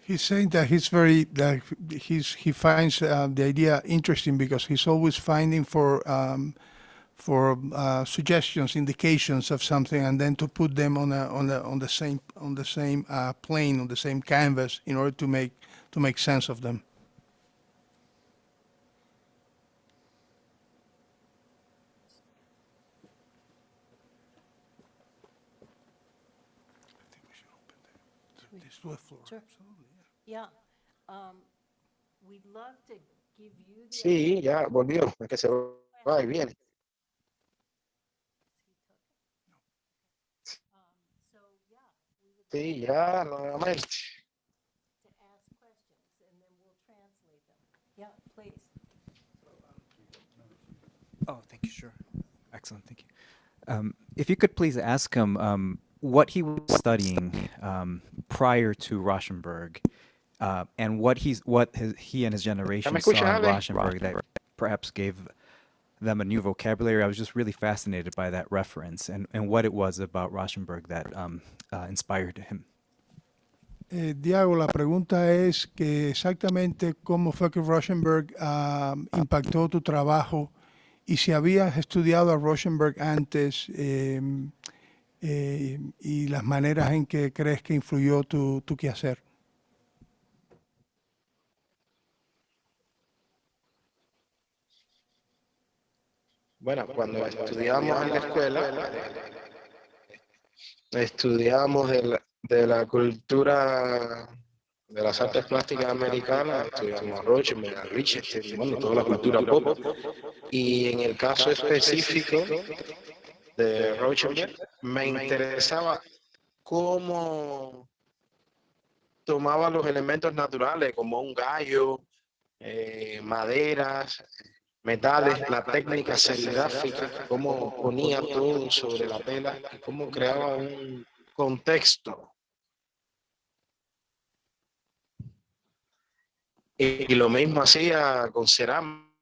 He's saying that he's very that he's he finds uh, the idea interesting because he's always finding for um, for uh, suggestions, indications of something, and then to put them on a, on a, on the same on the same uh, plane, on the same canvas, in order to make to make sense of them. Yeah. Um, we'd love to give you. The sí, ya volvió, que se va y viene. Sí, ya nuevamente. to ask questions and then we'll translate them. Yeah, please. Oh, thank you. Sure. Excellent. Thank you. Um, if you could please ask him um, what he was studying um, prior to Rauschenberg, uh, and what he's what his, he and his generation saw in? Rauschenberg that perhaps gave them a new vocabulary. I was just really fascinated by that reference and, and what it was about Rauschenberg that um, uh, inspired him. Eh, Diago, la pregunta es que exactamente cómo fue que Rauschenberg ah, impactó tu trabajo y si habías estudiado a Rauschenberg antes em, eh, y las maneras en que crees que influyó tu, tu quehacer. Bueno, cuando estudiamos en la escuela, estudiamos de la, de la cultura de las artes plásticas americanas, estudiamos a Rauschenberg, a Lichtenstein, bueno, toda la cultura pop. Y en el caso específico de Rauschenberg, me interesaba cómo tomaba los elementos naturales, como un gallo, eh, maderas, metales, la técnica serigráfica, cómo ponía todo sobre la tela cómo creaba un contexto. Y, y lo mismo hacía con cerámica,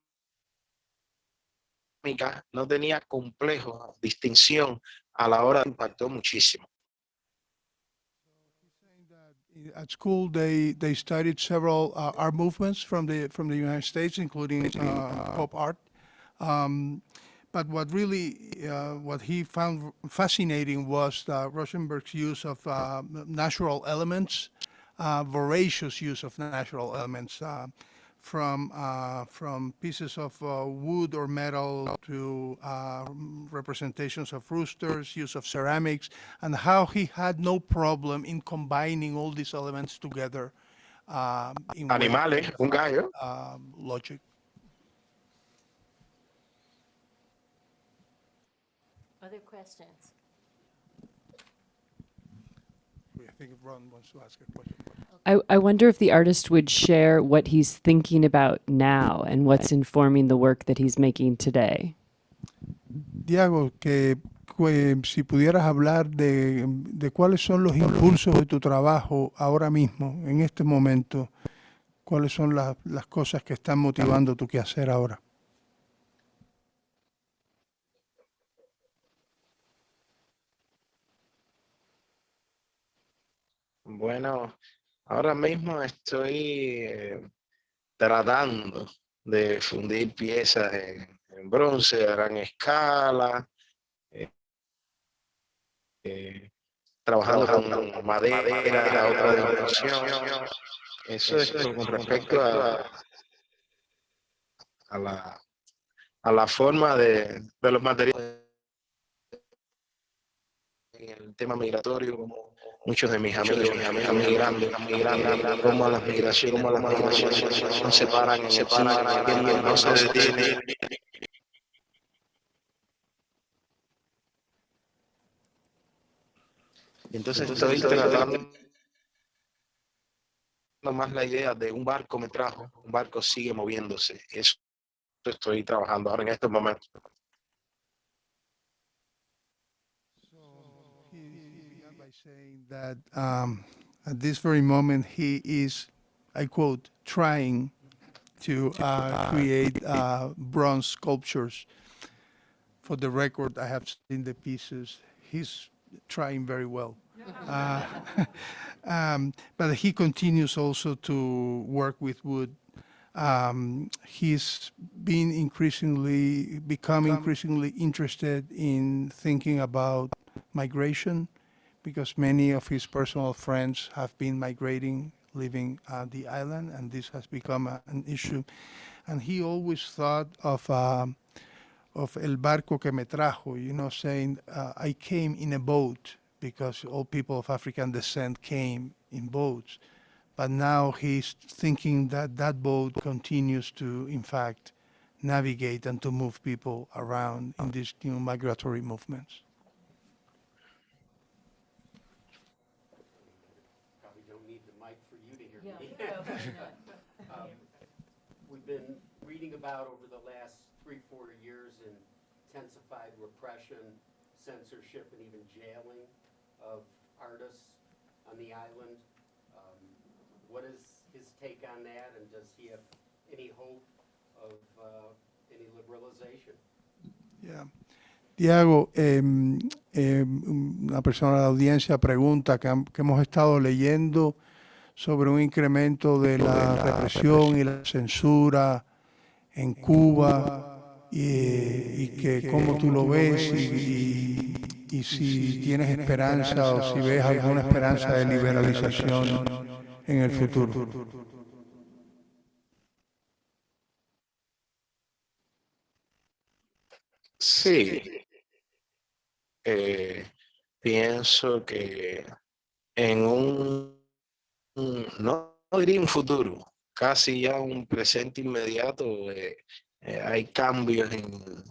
no tenía complejo, distinción a la hora impactó muchísimo. At school, they, they studied several uh, art movements from the from the United States, including uh, pop art. Um, but what really uh, what he found fascinating was Rauschenberg's use of uh, natural elements, uh, voracious use of natural elements, uh, from uh, from pieces of uh, wood or metal to uh, representations of roosters, use of ceramics, and how he had no problem in combining all these elements together. Um, in ways Animales, that un gallo. um, logic. Other questions? Think Ron wants to ask a question. I, I wonder if the artist would share what he's thinking about now and what's informing the work that he's making today. Diego, que, que si pudieras hablar de, de cuáles son los impulsos de tu trabajo ahora mismo, en este momento, cuáles son las, las cosas que están motivando tu quehacer ahora. Bueno, ahora mismo estoy eh, tratando de fundir piezas en, bronce a gran escala, eh, eh, trabajando con madera, a otra dimensión. Eso es con respecto a, a la, a la forma de, de los materiales en el tema migratorio, como muchos de mis amigos migrando, están migrando, como las migraciones, como las migraciones no se paran, se paran, no se detiene. Y entonces estoy tratando más la idea de un barco me trajo, un barco sigue moviéndose. Eso estoy trabajando ahora en estos momentos. That um, at this very moment he is, I quote, trying to uh, create uh, bronze sculptures. For the record, I have seen the pieces. He's trying very well. Uh, um, but he continues also to work with wood. Um, he's been increasingly, become increasingly interested in thinking about migration because many of his personal friends have been migrating, leaving uh, the island, and this has become a, an issue. And he always thought of um, of el barco que me trajo, you know, saying uh, I came in a boat because all people of African descent came in boats. But now he's thinking that that boat continues to, in fact, navigate and to move people around in these new migratory movements. Probably don't need the mic for you to hear me. Um, We've been reading about over the last three, four years intensified repression, censorship, and even jailing of artists on the island. Um, What is his take on that, and does he have any hope of uh, any liberalization? Yeah. Diago, em, em, una persona de la audiencia pregunta que, que hemos estado leyendo sobre un incremento de la represión y la censura en Cuba y, y que cómo tú lo ves y, y- y si tienes esperanza o si ves alguna esperanza de liberalización en el futuro. Sí, eh, pienso que en un, un- no, no diría un futuro, casi ya un presente inmediato, eh, eh, hay cambios en,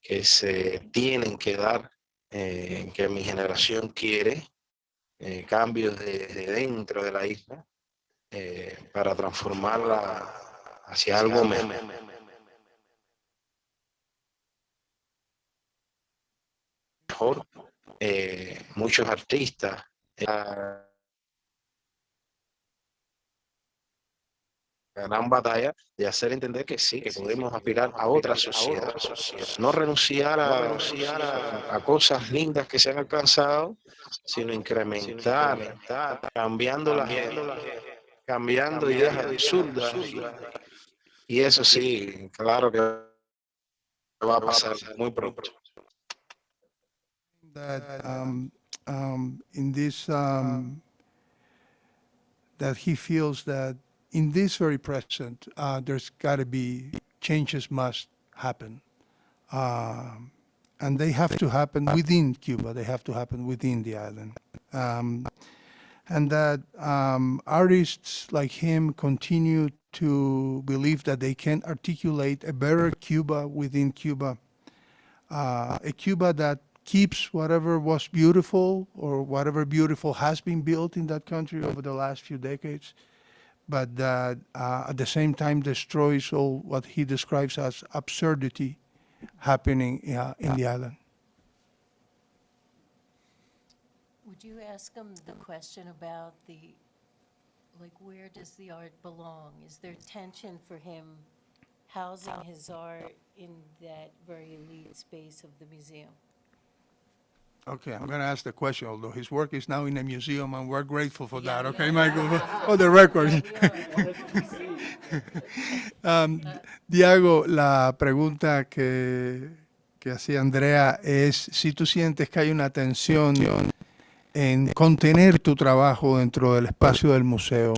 que se tienen que dar, eh, que mi generación quiere, cambios desde dentro de la isla, para transformarla hacia algo mejor. mejor, muchos artistas. La gran batalla de hacer entender que sí, que podemos aspirar a otra sociedad. No renunciar a, renunciar a, a cosas lindas que se han alcanzado, sino incrementar, cambiando las cambiando ideas absurdas. Y, y eso sí, claro que va a pasar muy pronto. that um, um, in this um, that he feels that in this very present uh, there's got to be changes must happen. Um, and they have to happen within Cuba. They have to happen within the island. Um, and that um, artists like him continue to believe that they can articulate a better Cuba within Cuba. Uh, a Cuba that keeps whatever was beautiful or whatever beautiful has been built in that country over the last few decades, but that uh, at the same time destroys all what he describes as absurdity happening uh, in the island. Would you ask him the question about the, like, where does the art belong? Is there tension for him housing his art in that very elite space of the museum? Okay, I'm going to ask the question, although his work is now in a museum, and we're grateful for Yeah, that. Okay, are. Michael, for the record. Um, Diego, la pregunta que, que hacía Andrea es si tú sientes que hay una tensión en contener tu trabajo dentro del espacio del museo.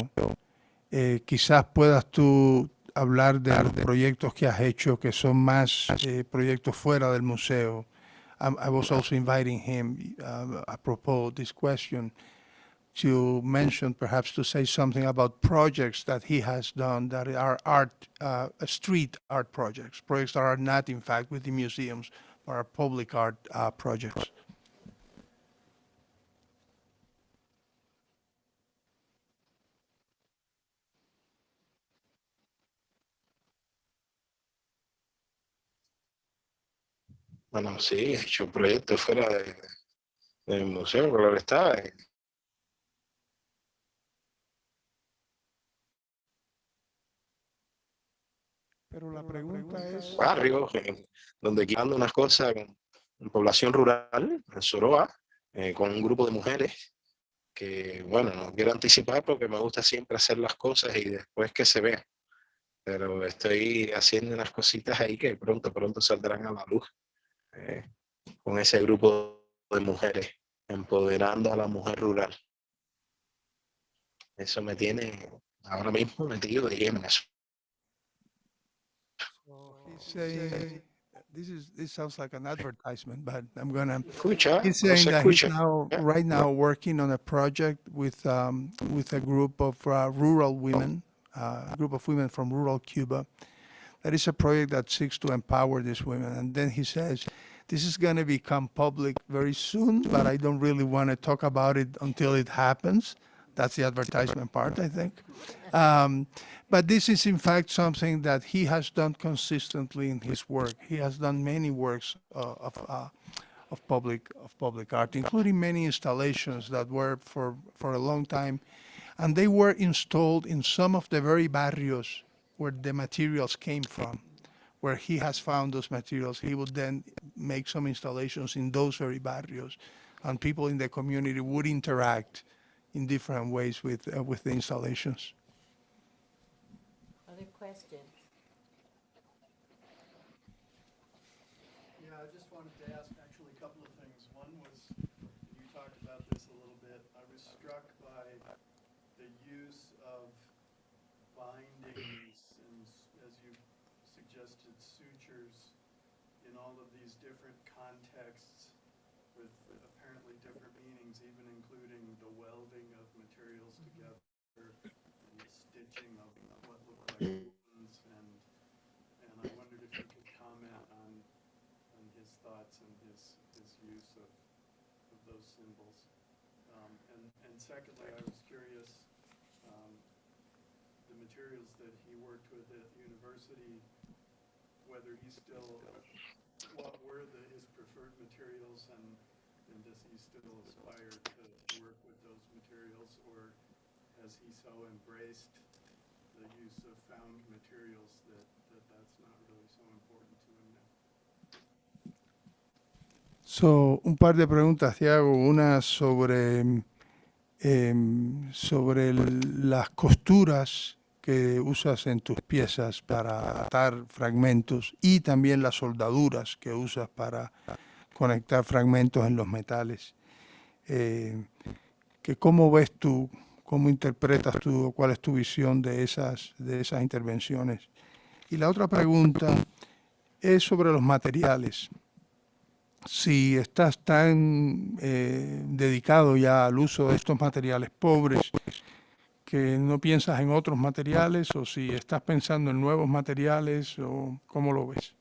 Eh, quizás puedas tú hablar de proyectos que has hecho que son más eh, proyectos fuera del museo. I, I was also inviting him, uh, apropos this question, to mention, perhaps to say something about projects that he has done that are art, uh, street art projects, projects that are not, in fact, with the museums, but are public art uh, projects. Bueno, sí, he hecho proyectos fuera de, del museo, claro está. Pero la pregunta es... barrios, en- donde quitando unas cosas en, población rural, en Soroa, eh, con un grupo de mujeres que, bueno, no quiero anticipar porque me gusta siempre hacer las cosas y después que se vean. Pero estoy haciendo unas cositas ahí que pronto, pronto saldrán a la luz. Eh, con ese grupo de mujeres, empoderando a la mujer rural. Eso me tiene ahora mismo metido de lleno en eso. This is this sounds like an advertisement, but I'm gonna. Escucha, He's saying that he's now, Yeah. right now, working on a project with um, with a group of uh, rural women, uh, a group of women from rural Cuba. That is a project that seeks to empower these women. And then he says, "This is going to become public very soon, but I don't really want to talk about it until it happens." That's the advertisement part, I think. Um, but this is in fact something that he has done consistently in his work. He has done many works uh, of, uh, of public of public art, including many installations that were for for a long time, and they were installed in some of the very barrios where the materials came from. Where he has found those materials, he would then make some installations in those very barrios, and people in the community would interact in different ways with uh, with the installations. Other questions? Yeah, I just wanted to ask actually a couple of things. One was, you talked about this a little bit. I was struck by the use of bindings and, s- as you suggested, sutures in all of these different contexts with apparently different meanings, even including the welding of materials together and the stitching of what looked like wounds and, and I wondered if you could comment on on his thoughts and his, his use of, of those symbols. Um, and, and secondly, I was curious, um, the materials that he worked with at the university, whether he still, what were the, his preferred materials and, and does he still aspire to, to work with those materials or has he so embraced the use of found materials that, So, un par de preguntas, Tiago. Una sobre, em, sobre las costuras que usas en tus piezas para atar fragmentos y también las soldaduras que usas para conectar fragmentos en los metales. Eh, ¿Cómo ves tú, cómo interpretas tú, cuál es tu visión de esas, de esas intervenciones? Y la otra pregunta es sobre los materiales si estás tan eh, dedicado ya al uso de estos materiales pobres que no piensas en otros materiales o si estás pensando en nuevos materiales o cómo lo ves.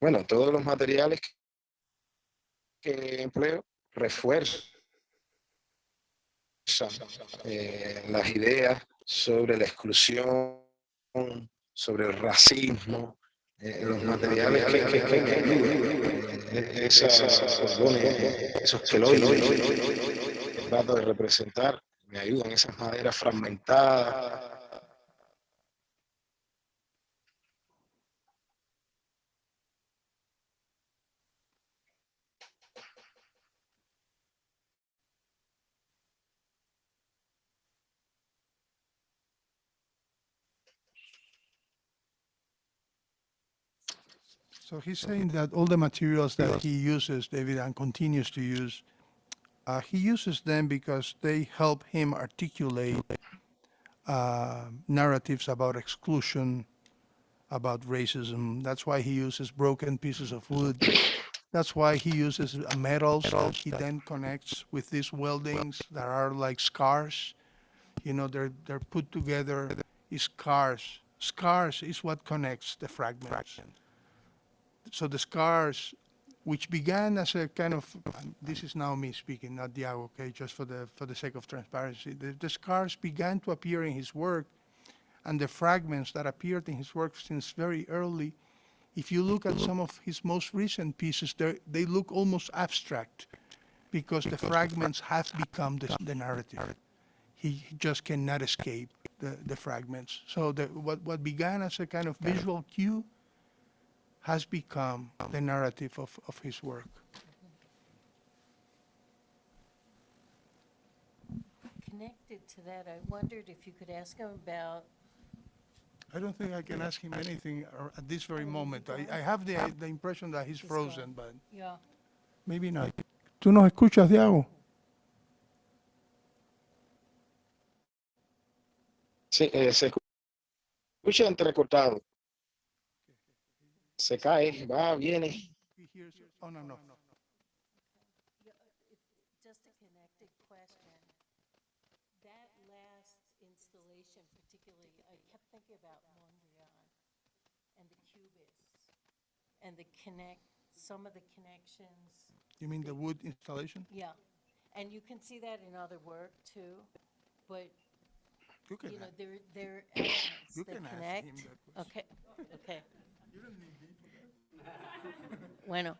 Bueno, todos los materiales que empleo refuerzan eh, las ideas sobre la exclusión, sobre el racismo, eh, los materiales que, que, que, eh, esas esos queloides, trato de representar, me ayudan esas maderas fragmentadas, So he's saying that all the materials that he uses, David, and continues to use, uh, he uses them because they help him articulate uh, narratives about exclusion, about racism. That's why he uses broken pieces of wood. That's why he uses uh, metals that he then connects with these weldings that are like scars. You know, they're they're put together. Is scars. Scars is what connects the fragments so the scars, which began as a kind of, this is now me speaking, not Diago, okay, just for the, for the sake of transparency. The, the scars began to appear in his work, and the fragments that appeared in his work since very early, if you look at some of his most recent pieces, they're- look almost abstract, because the fragments have become the, the narrative. He just cannot escape the, the fragments. So the, what, what began as a kind of visual cue has become the narrative of, of his work. Connected to that, I wondered if you could ask him about, I don't think I can ask him anything at this very moment. I, I have the, the impression that he's He's gone. frozen, but yeah, maybe not. ¿Tú nos escuchas, Diago? Sí, eh, se escu- escucha entrecortado. Se cae, va, viene. Oh, no, no. Just a connected question. That last installation particularly, I kept thinking about Mondrian and the cubists and the connect, some of the connections. You mean the wood installation? Yeah. And you can see that in other work too, but, You can you know, ask- there, there are elements You that can ask him connect. that question. Okay, okay. Bueno.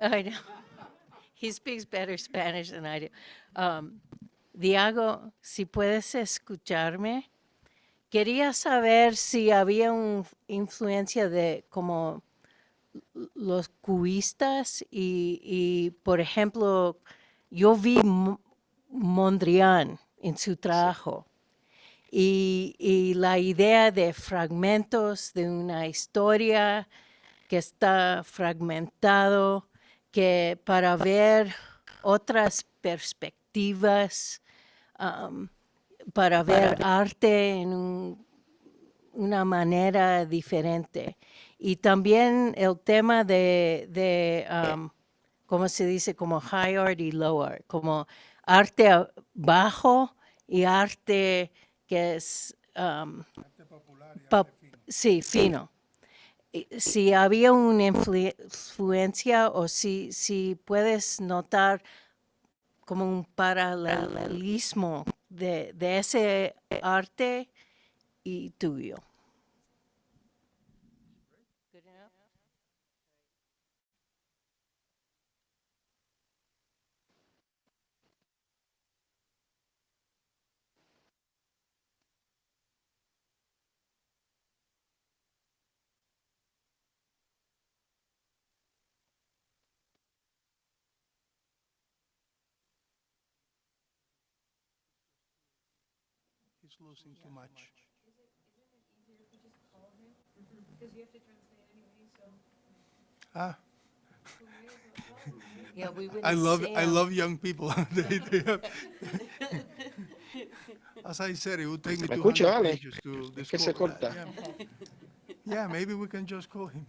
I know. He speaks better Spanish than I do. Um, Diago, si puedes escucharme, quería saber si había una influencia de como los cubistas y, y, por ejemplo, yo vi Mo- Mondrian en su trabajo y, y la idea de fragmentos de una historia que está fragmentado, que para ver otras perspectivas, para ver arte en un- una manera diferente. Y también el tema de, de ¿cómo se dice? Como high art y low art, como arte bajo y arte que es, pa- sí, fino. Si había una influ- influencia o si, si puedes notar como un paralelismo de, de ese arte y tuyo. He's losing too much. Ah, Yeah, we I wouldn't love see I 'em. love young people. They- they have- As I said, it would take me ¿Me 200 escucha, Ale? pages to Es que se discover that, corta. Yeah. Yeah, maybe we can just call him.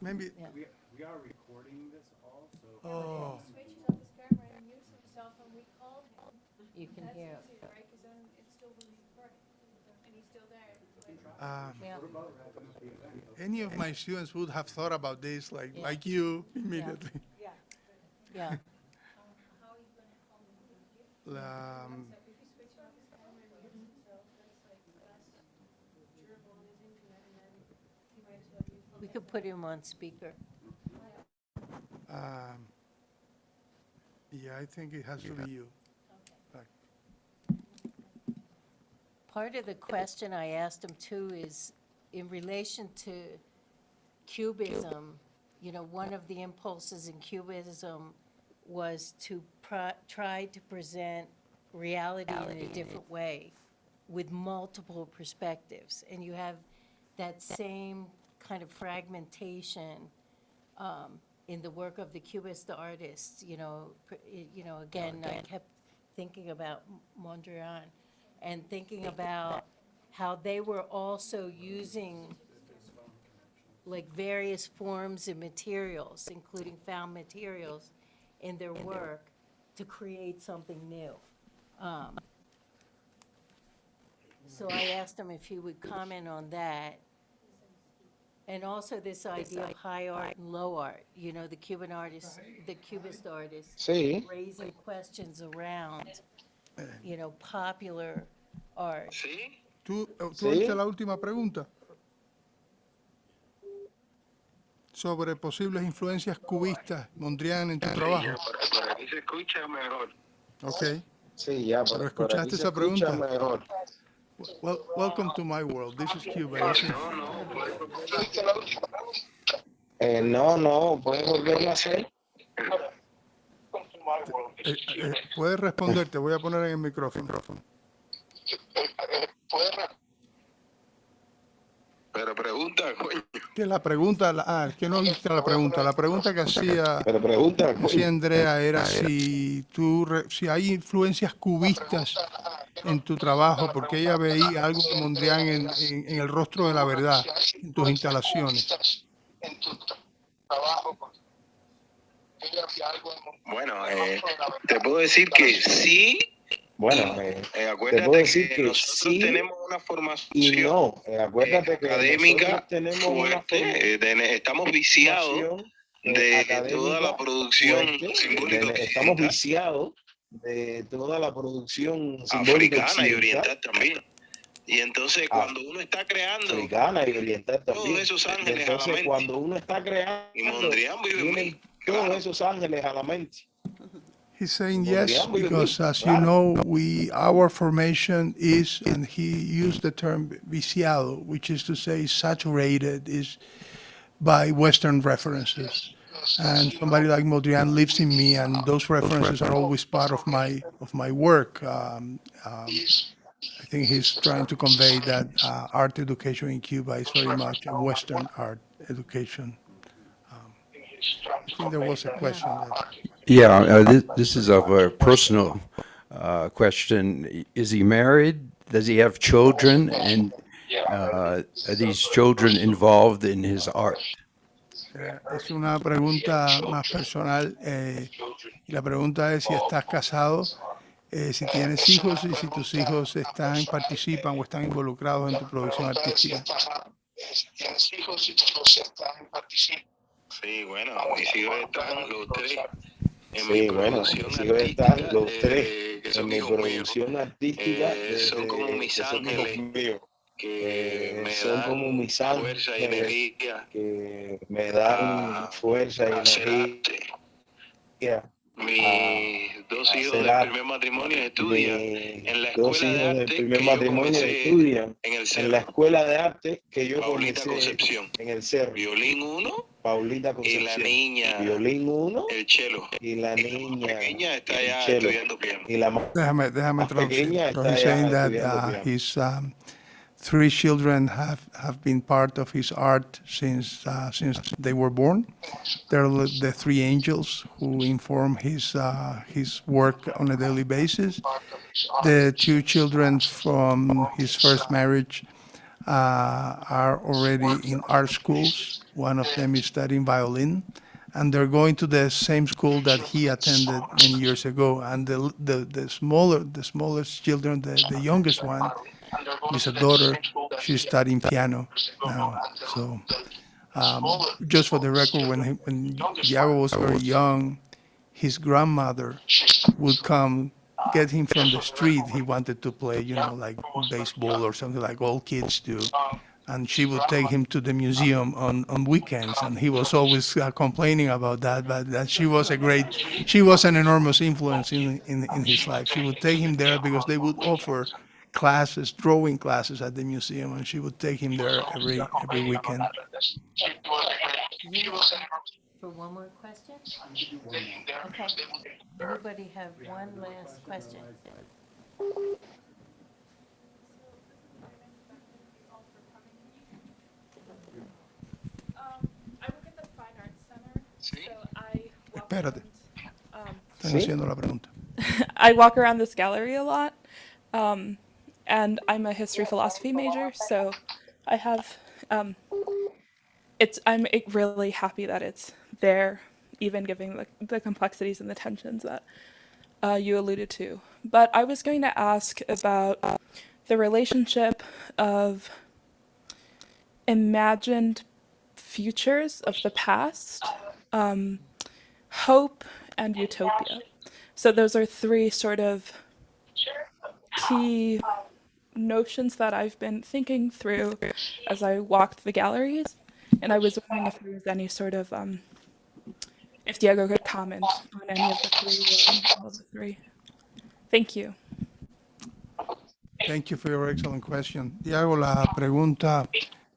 Maybe, Yeah. We, we are recording this all, so. oh, switches off his camera and mutes himself when we call him. You can hear. easier, right? Because then it's still being recorded, and he's still there. Um, Yeah. any of my students would have thought about this, like, Yeah. like you immediately. Yeah, Um, If he switches off his camera and mutes himself, that's like less durable on his internet, and then he might as well use. we could put him on speaker. um, yeah, I think it has to be you. Part of the question I asked him too is in relation to cubism, you know, one of the impulses in cubism was to try to present reality in a different way with multiple perspectives. And you have that same kind of fragmentation um, in the work of the cubist artists, you know, you know, again, I kept thinking about Mondrian and thinking about how they were also using like various forms and materials, including found materials, in their work to create something new. Um, So I asked him if he would comment on that. And also this idea of high art and low art, you know, the Cuban artists, the Cubist artists Sí, raising questions around, you know, popular art. ¿Tú, eh, tú Sí. oíste la última pregunta? Sobre posibles influencias cubistas, Mondrian, en tu trabajo. Por aquí se escucha mejor. Ok. sí, ya. Pero por- por escuchaste aquí se esa escucha pregunta. mejor. Well, welcome to my world. This is Cuba. No, no, puede Eh, no, no, ¿puedes volverlo a hacer? Eh, eh, puedes responder, te voy a poner en el micrófono. Pero pregunta, coño. Que la pregunta, la- ah, que no viste la pregunta. La pregunta que hacía, Pero pregunta, hacía Andrea era si tú, re- si hay influencias cubistas en tu trabajo, porque ella veía algo de Mondrian en, en- en el rostro de la verdad, en tus instalaciones. Bueno, eh, te puedo decir que sí. bueno, eh, Eh, te acuérdate puedo decir que, que nosotros sí tenemos una formación y no. Eh, acuérdate que académica tenemos una fuerte, eh, estamos viciados eh, de toda la producción fuerte, simbólica de- estamos viciados de toda la producción simbólica africana y oriental también. Y entonces Ah, cuando uno está creando, africana y oriental Todos también. esos Y ángeles a la entonces mente. cuando uno está creando, y Mondrian vive en mí, vienen todos claro. esos ángeles a la mente. He's saying yes vive en mí, because, as you know, we our formation is, and he used the term viciado, which is to say saturated, is by Western references. And somebody like Mondrian lives in me, and those references are always part of my of my work. Um, um, I think he's trying to convey that uh, art education in Cuba is very much a Western art education. I think there was a question. That, Yeah, uh, this, this is of a personal uh, question. Is he married? Does he have children? And uh, are these children involved in his art? Eh, Es una pregunta más personal eh, y la pregunta es si estás casado, eh, si tienes hijos y si tus hijos están, participan o están involucrados en tu producción artística. Sí, bueno, mis hijos están los tres en Sí, mi bueno, hijos están los tres eh, que en son mi hijos míos, producción artística, Eh, son como que mis son hijos ángeles. míos, que eh, me son dan como mis fuerza y ángeles energía que me dan fuerza y energía. Mis dos hijos del primer matrimonio estudian en la escuela de hijos del arte primer que yo matrimonio comencé estudian en el en la escuela de arte que yo Paulita comencé Concepción. en el cerro. Violín 1 Paulita y la Concepción. niña, Violín 1 el cello. y la niña pequeña está el ya cello. estudiando piano. y la más Déjame, déjame pequeña está ya estudiando piano. Three children have, have been part of his art since uh, since they were born. They're the the three angels who inform his uh, his work on a daily basis. The two children from his first marriage uh, are already in art schools. One of them is studying violin, and they're going to the same school that he attended many years ago. And the the, the smaller the smallest children, the, the youngest one, is a daughter. She's studying piano now. So, um, just for the record, when he, when Diego was very young, his grandmother would come get him from the street. He wanted to play, you know, like baseball or something like all kids do. And she would take him to the museum on, on weekends, and he was always uh, complaining about that. But that she was a great, she was an enormous influence in, in in his life. She would take him there because they would offer classes, drawing classes at the museum, and she would take him there every every weekend. For one more question? Okay. Anybody have one last question? Um, I work at the Fine Arts Center, so I walk Espérate. around, um, Están haciendo la pregunta. I walk around this gallery a lot, um, and I'm a history philosophy major, so I have um, it's I'm really happy that it's there, even given the, the complexities and the tensions that uh, you alluded to. But I was going to ask about the relationship of imagined futures of the past, um, hope, and utopia. So those are three sort of key notions that I've been thinking through as I walked the galleries, and I was wondering if there was any sort of um, if Diego could comment on any of the three. Thank you. Thank you for your excellent question. Diego, la pregunta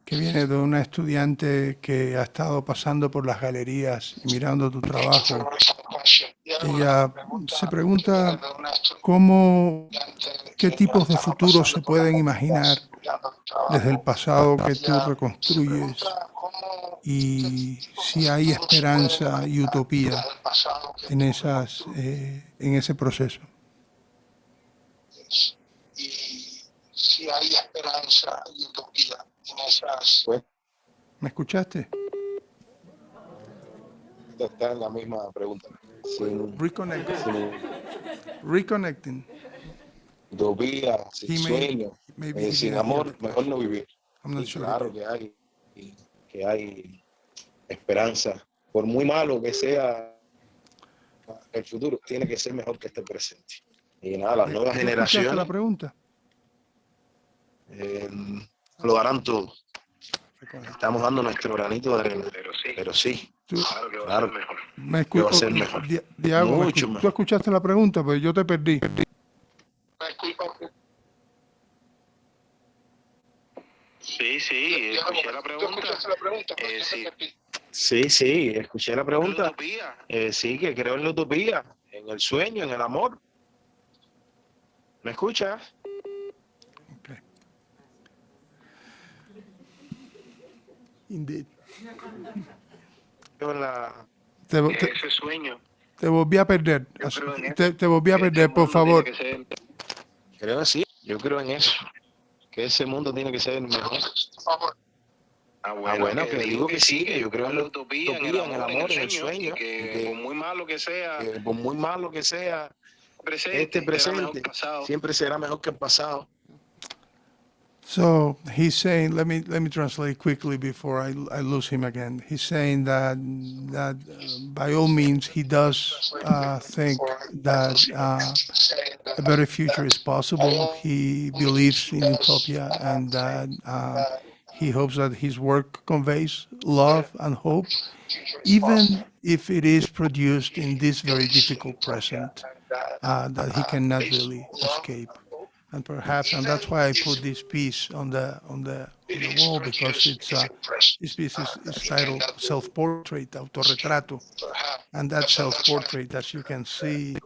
que viene de una estudiante que ha estado pasando por las galerías y mirando tu trabajo. Ella se pregunta cómo, qué tipos de futuros se pueden imaginar desde el pasado que tú reconstruyes y si hay esperanza y utopía en, esas, eh, en ese proceso. y si hay esperanza y utopía en esas. ¿Me escuchaste? está en la misma pregunta. Sin, Reconnecting. sin Reconnecting. Utopía, sin He sueño, eh, he sin didn't amor, mejor no vivir. Y sure. claro que hay, y que hay esperanza. Por muy malo que sea el futuro, tiene que ser mejor que este presente. Y nada, las nuevas ¿Tú escuchaste la generaciones pregunta? eh, lo harán todo. Estamos dando nuestro granito de arena. Pero sí, Tú- claro, Me que va a escu- ser mejor. Di- Diago, me Mucho escu- mejor. tú escuchaste la pregunta, pero yo te perdí. Sí, sí, escuché la pregunta. Eh, sí. Sí, sí, escuché la pregunta. Eh, sí, que creo en la utopía, en el sueño, en el amor. ¿Me escuchas? Okay. Indeed. Creo en la... Te, te- Ese sueño. te volví a perder. Te, te volví a perder, por favor. Que Creo que sí, yo creo en eso. Que ese mundo tiene que ser mejor. Ah, Ah, bueno, que digo que sí, que yo creo en la utopía, en el amor, en el sueño. que que- por muy malo que sea, que por muy malo que sea, presente, este presente siempre será mejor que el pasado. So he's saying, let me let me translate quickly before I, I lose him again. He's saying that that uh, by all means he does uh, think that uh, a better future is possible. He believes in utopia and that uh, he hopes that his work conveys love and hope, even if it is produced in this very difficult present uh, that he cannot really escape. And perhaps, and that's why I put this piece on the on the on the wall because it's uh, this piece is, is titled "Self-Portrait," autorretrato, and that self-portrait, as you can see,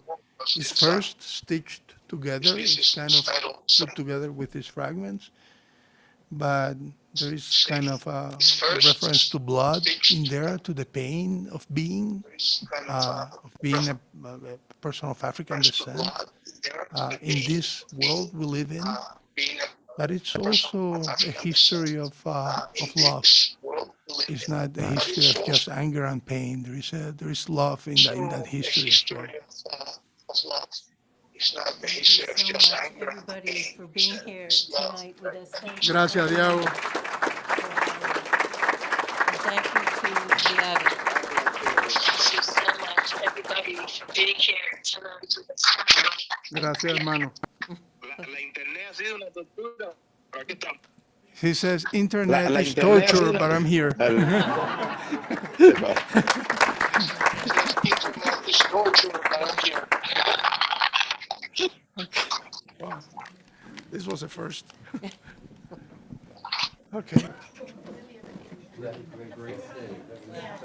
is first stitched together. It's kind of put together with these fragments, but there is kind of a, reference to blood in there, to the pain of being, uh, of being a, a person of African descent uh, in this world we live in. But it's also a history of uh, of love. It's not a history of just anger and pain. There is a, there is love in that in that history as well. Thank you so much, everybody, for being here tonight with us. Thank you. Gracias, Diago. Thank you to Diago. Gracias, hermano. La, la internet ha sido una tortura, pero aquí estamos. He says internet la is internet torture, but I'm here. This was a first. Okay.